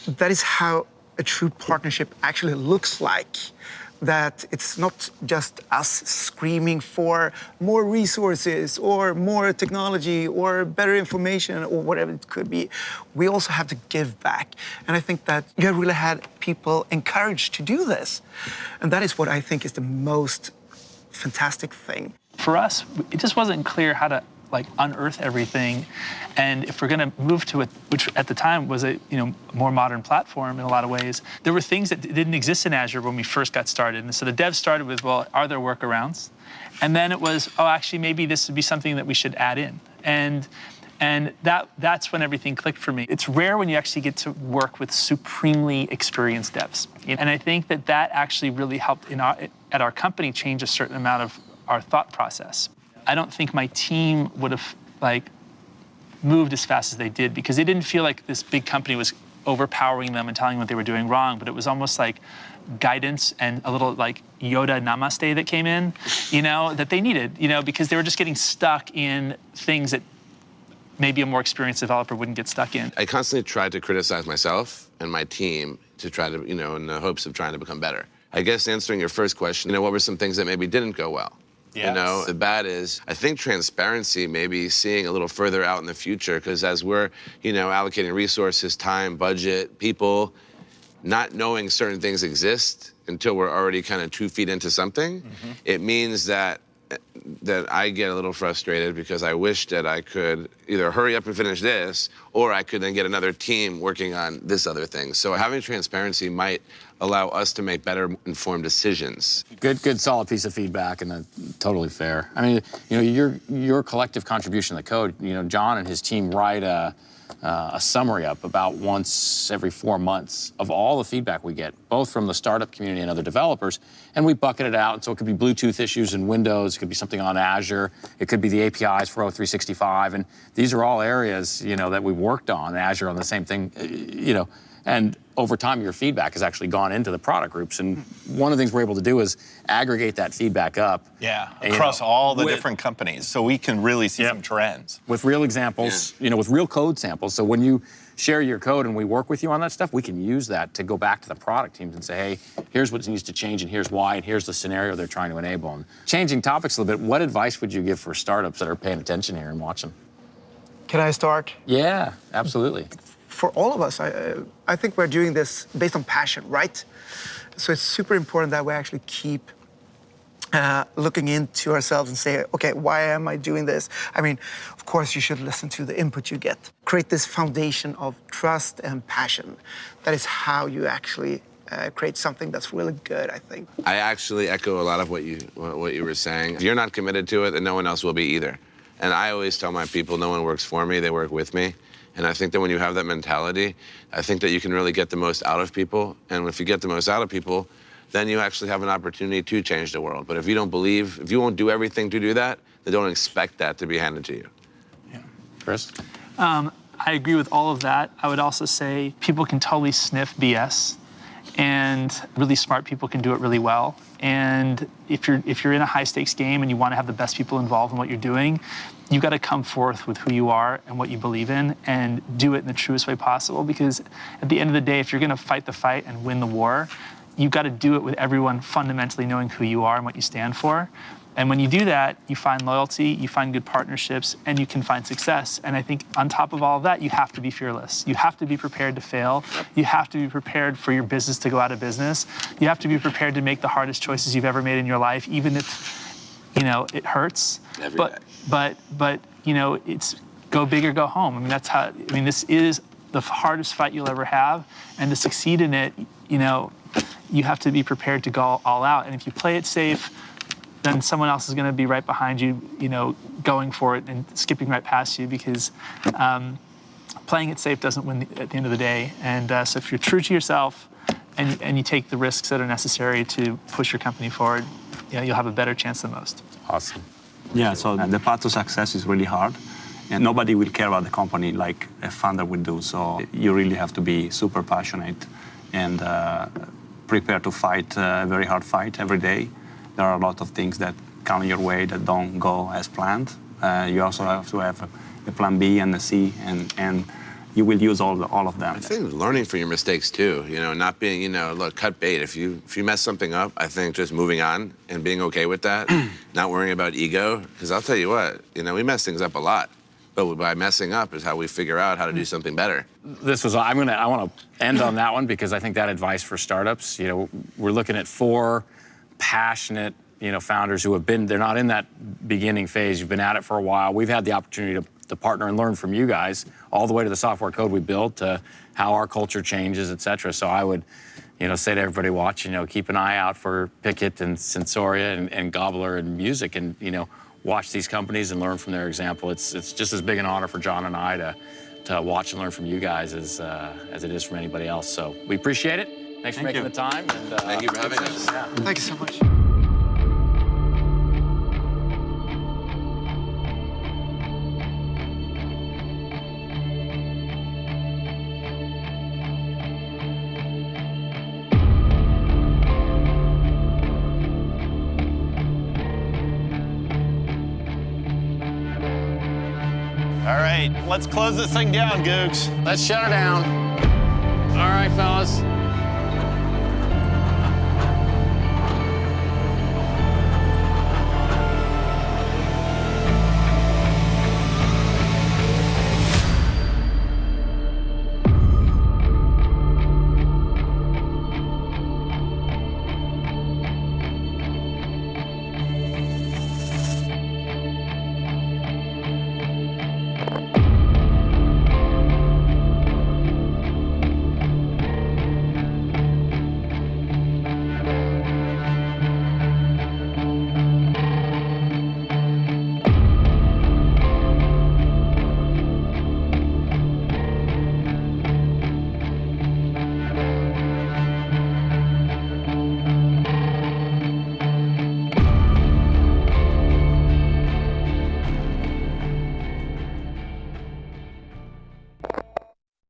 That is how a true partnership actually looks like. That it's not just us screaming for more resources or more technology or better information or whatever it could be. We also have to give back. And I think that you have really had people encouraged to do this. And that is what I think is the most fantastic thing. For us, it just wasn't clear how to like unearth everything. And if we're going to move to it, which at the time was a you know more modern platform in a lot of ways, there were things that didn't exist in Azure when we first got started. And so the devs started with, well, are there workarounds? And then it was, oh, actually, maybe this would be something that we should add in. And and that that's when everything clicked for me. It's rare when you actually get to work with supremely experienced devs. And I think that that actually really helped in our, at our company change a certain amount of our thought process. I don't think my team would have like moved as fast as they did because they didn't feel like this big company was overpowering them and telling them what they were doing wrong, but it was almost like guidance and a little like Yoda namaste that came in, you know, that they needed, you know, because they were just getting stuck in things that maybe a more experienced developer wouldn't get stuck in. I constantly tried to criticize myself and my team to try to, you know, in the hopes of trying to become better. I guess answering your first question, you know, what were some things that maybe didn't go well? You know, the bad is, I think transparency, maybe seeing a little further out in the future, because as we're, you know, allocating resources, time, budget, people, not knowing certain things exist until we're already kind of two feet into something, mm-hmm. it means that that I get a little frustrated because I wish that I could either hurry up and finish this, or I could then get another team working on this other thing. So having transparency might allow us to make better informed decisions. Good, good, solid piece of feedback, and totally fair. I mean, you know, your your collective contribution to the code. You know, John and his team write a, uh, a summary up about once every four months of all the feedback we get, both from the startup community and other developers, and we bucket it out. So it could be Bluetooth issues in Windows, it could be something on Azure, it could be the APIs for O365, and these are all areas you know that we've worked on. Azure on the same thing, uh, you know. And over time, your feedback has actually gone into the product groups. And one of the things we're able to do is aggregate that feedback up. Yeah, you across know, all the with- different companies, so we can really see some trends. With real examples, you know, with real code samples. So when you share your code and we work with you on that stuff, we can use that to go back to the product teams and say, hey, here's what needs to change and here's why and here's the scenario they're trying to enable. And changing topics a little bit, what advice would you give for startups that are paying attention here and watching? Can I start? Yeah, absolutely. For all of us, I, I think we're doing this based on passion, right? So it's super important that we actually keep uh, looking into ourselves and say, okay, why am I doing this? I mean, of course, you should listen to the input you get. Create this foundation of trust and passion. That is how you actually uh, create something that's really good, I think. I actually echo a lot of what you what you were saying. If you're not committed to it, then no one else will be either. And I always tell my people, no one works for me; they work with me. And I think that when you have that mentality, I think that you can really get the most out of people. And if you get the most out of people, then you actually have an opportunity to change the world. But if you don't believe, if you won't do everything to do that, then don't expect that to be handed to you. Yeah. Chris? Um, I agree with all of that. I would also say people can totally sniff BS, and really smart people can do it really well. And if you're if you're in a high stakes game and you want to have the best people involved in what you're doing, you've got to come forth with who you are and what you believe in, and do it in the truest way possible. Because at the end of the day, if you're going to fight the fight and win the war, you've got to do it with everyone fundamentally knowing who you are and what you stand for. And when you do that, you find loyalty, you find good partnerships, and you can find success. And I think on top of all of that, you have to be fearless. You have to be prepared to fail. You have to be prepared for your business to go out of business. You have to be prepared to make the hardest choices you've ever made in your life, even if, you know, it hurts. Every but, day. But, but, you know, it's go big or go home. I mean, that's how, I mean, this is the hardest fight you'll ever have. And to succeed in it, you know, you have to be prepared to go all out. And if you play it safe, then someone else is going to be right behind you, you know, going for it and skipping right past you because um, playing it safe doesn't win at the end of the day. And uh, so if you're true to yourself and, and you take the risks that are necessary to push your company forward, you know, you'll have a better chance than most. Awesome. Yeah, so the path to success is really hard. And nobody will care about the company like a founder would do. So you really have to be super passionate and uh, prepare to fight a very hard fight every day. There are a lot of things that come your way that don't go as planned. Uh, you also have to have a, a plan B and a C, and, and you will use all, the, all of them. I think learning from your mistakes too, you know, not being, you know, look, cut bait. If you if you mess something up, I think just moving on and being okay with that, not worrying about ego. Because I'll tell you what, you know, we mess things up a lot, but by messing up is how we figure out how to do hmm. something better. this was i'm gonna i want to end on that one because i think that advice for startups you know we're looking at four passionate you know founders who have been they're not in that beginning phase you've been at it for a while we've had the opportunity to, to partner and learn from you guys all the way to the software code we built to how our culture changes et cetera so i would you know say to everybody watching you know keep an eye out for pickit and sensoria and, and gobbler and muzik and you know watch these companies and learn from their example it's it's just as big an honor for john and i to to watch and learn from you guys as uh, as it is from anybody else. So we appreciate it. Thanks for making you. the time. And, uh, Thank you for having us. Yeah. Thank you so much. Let's close this thing down, Guggs. Let's shut her down. All right, fellas.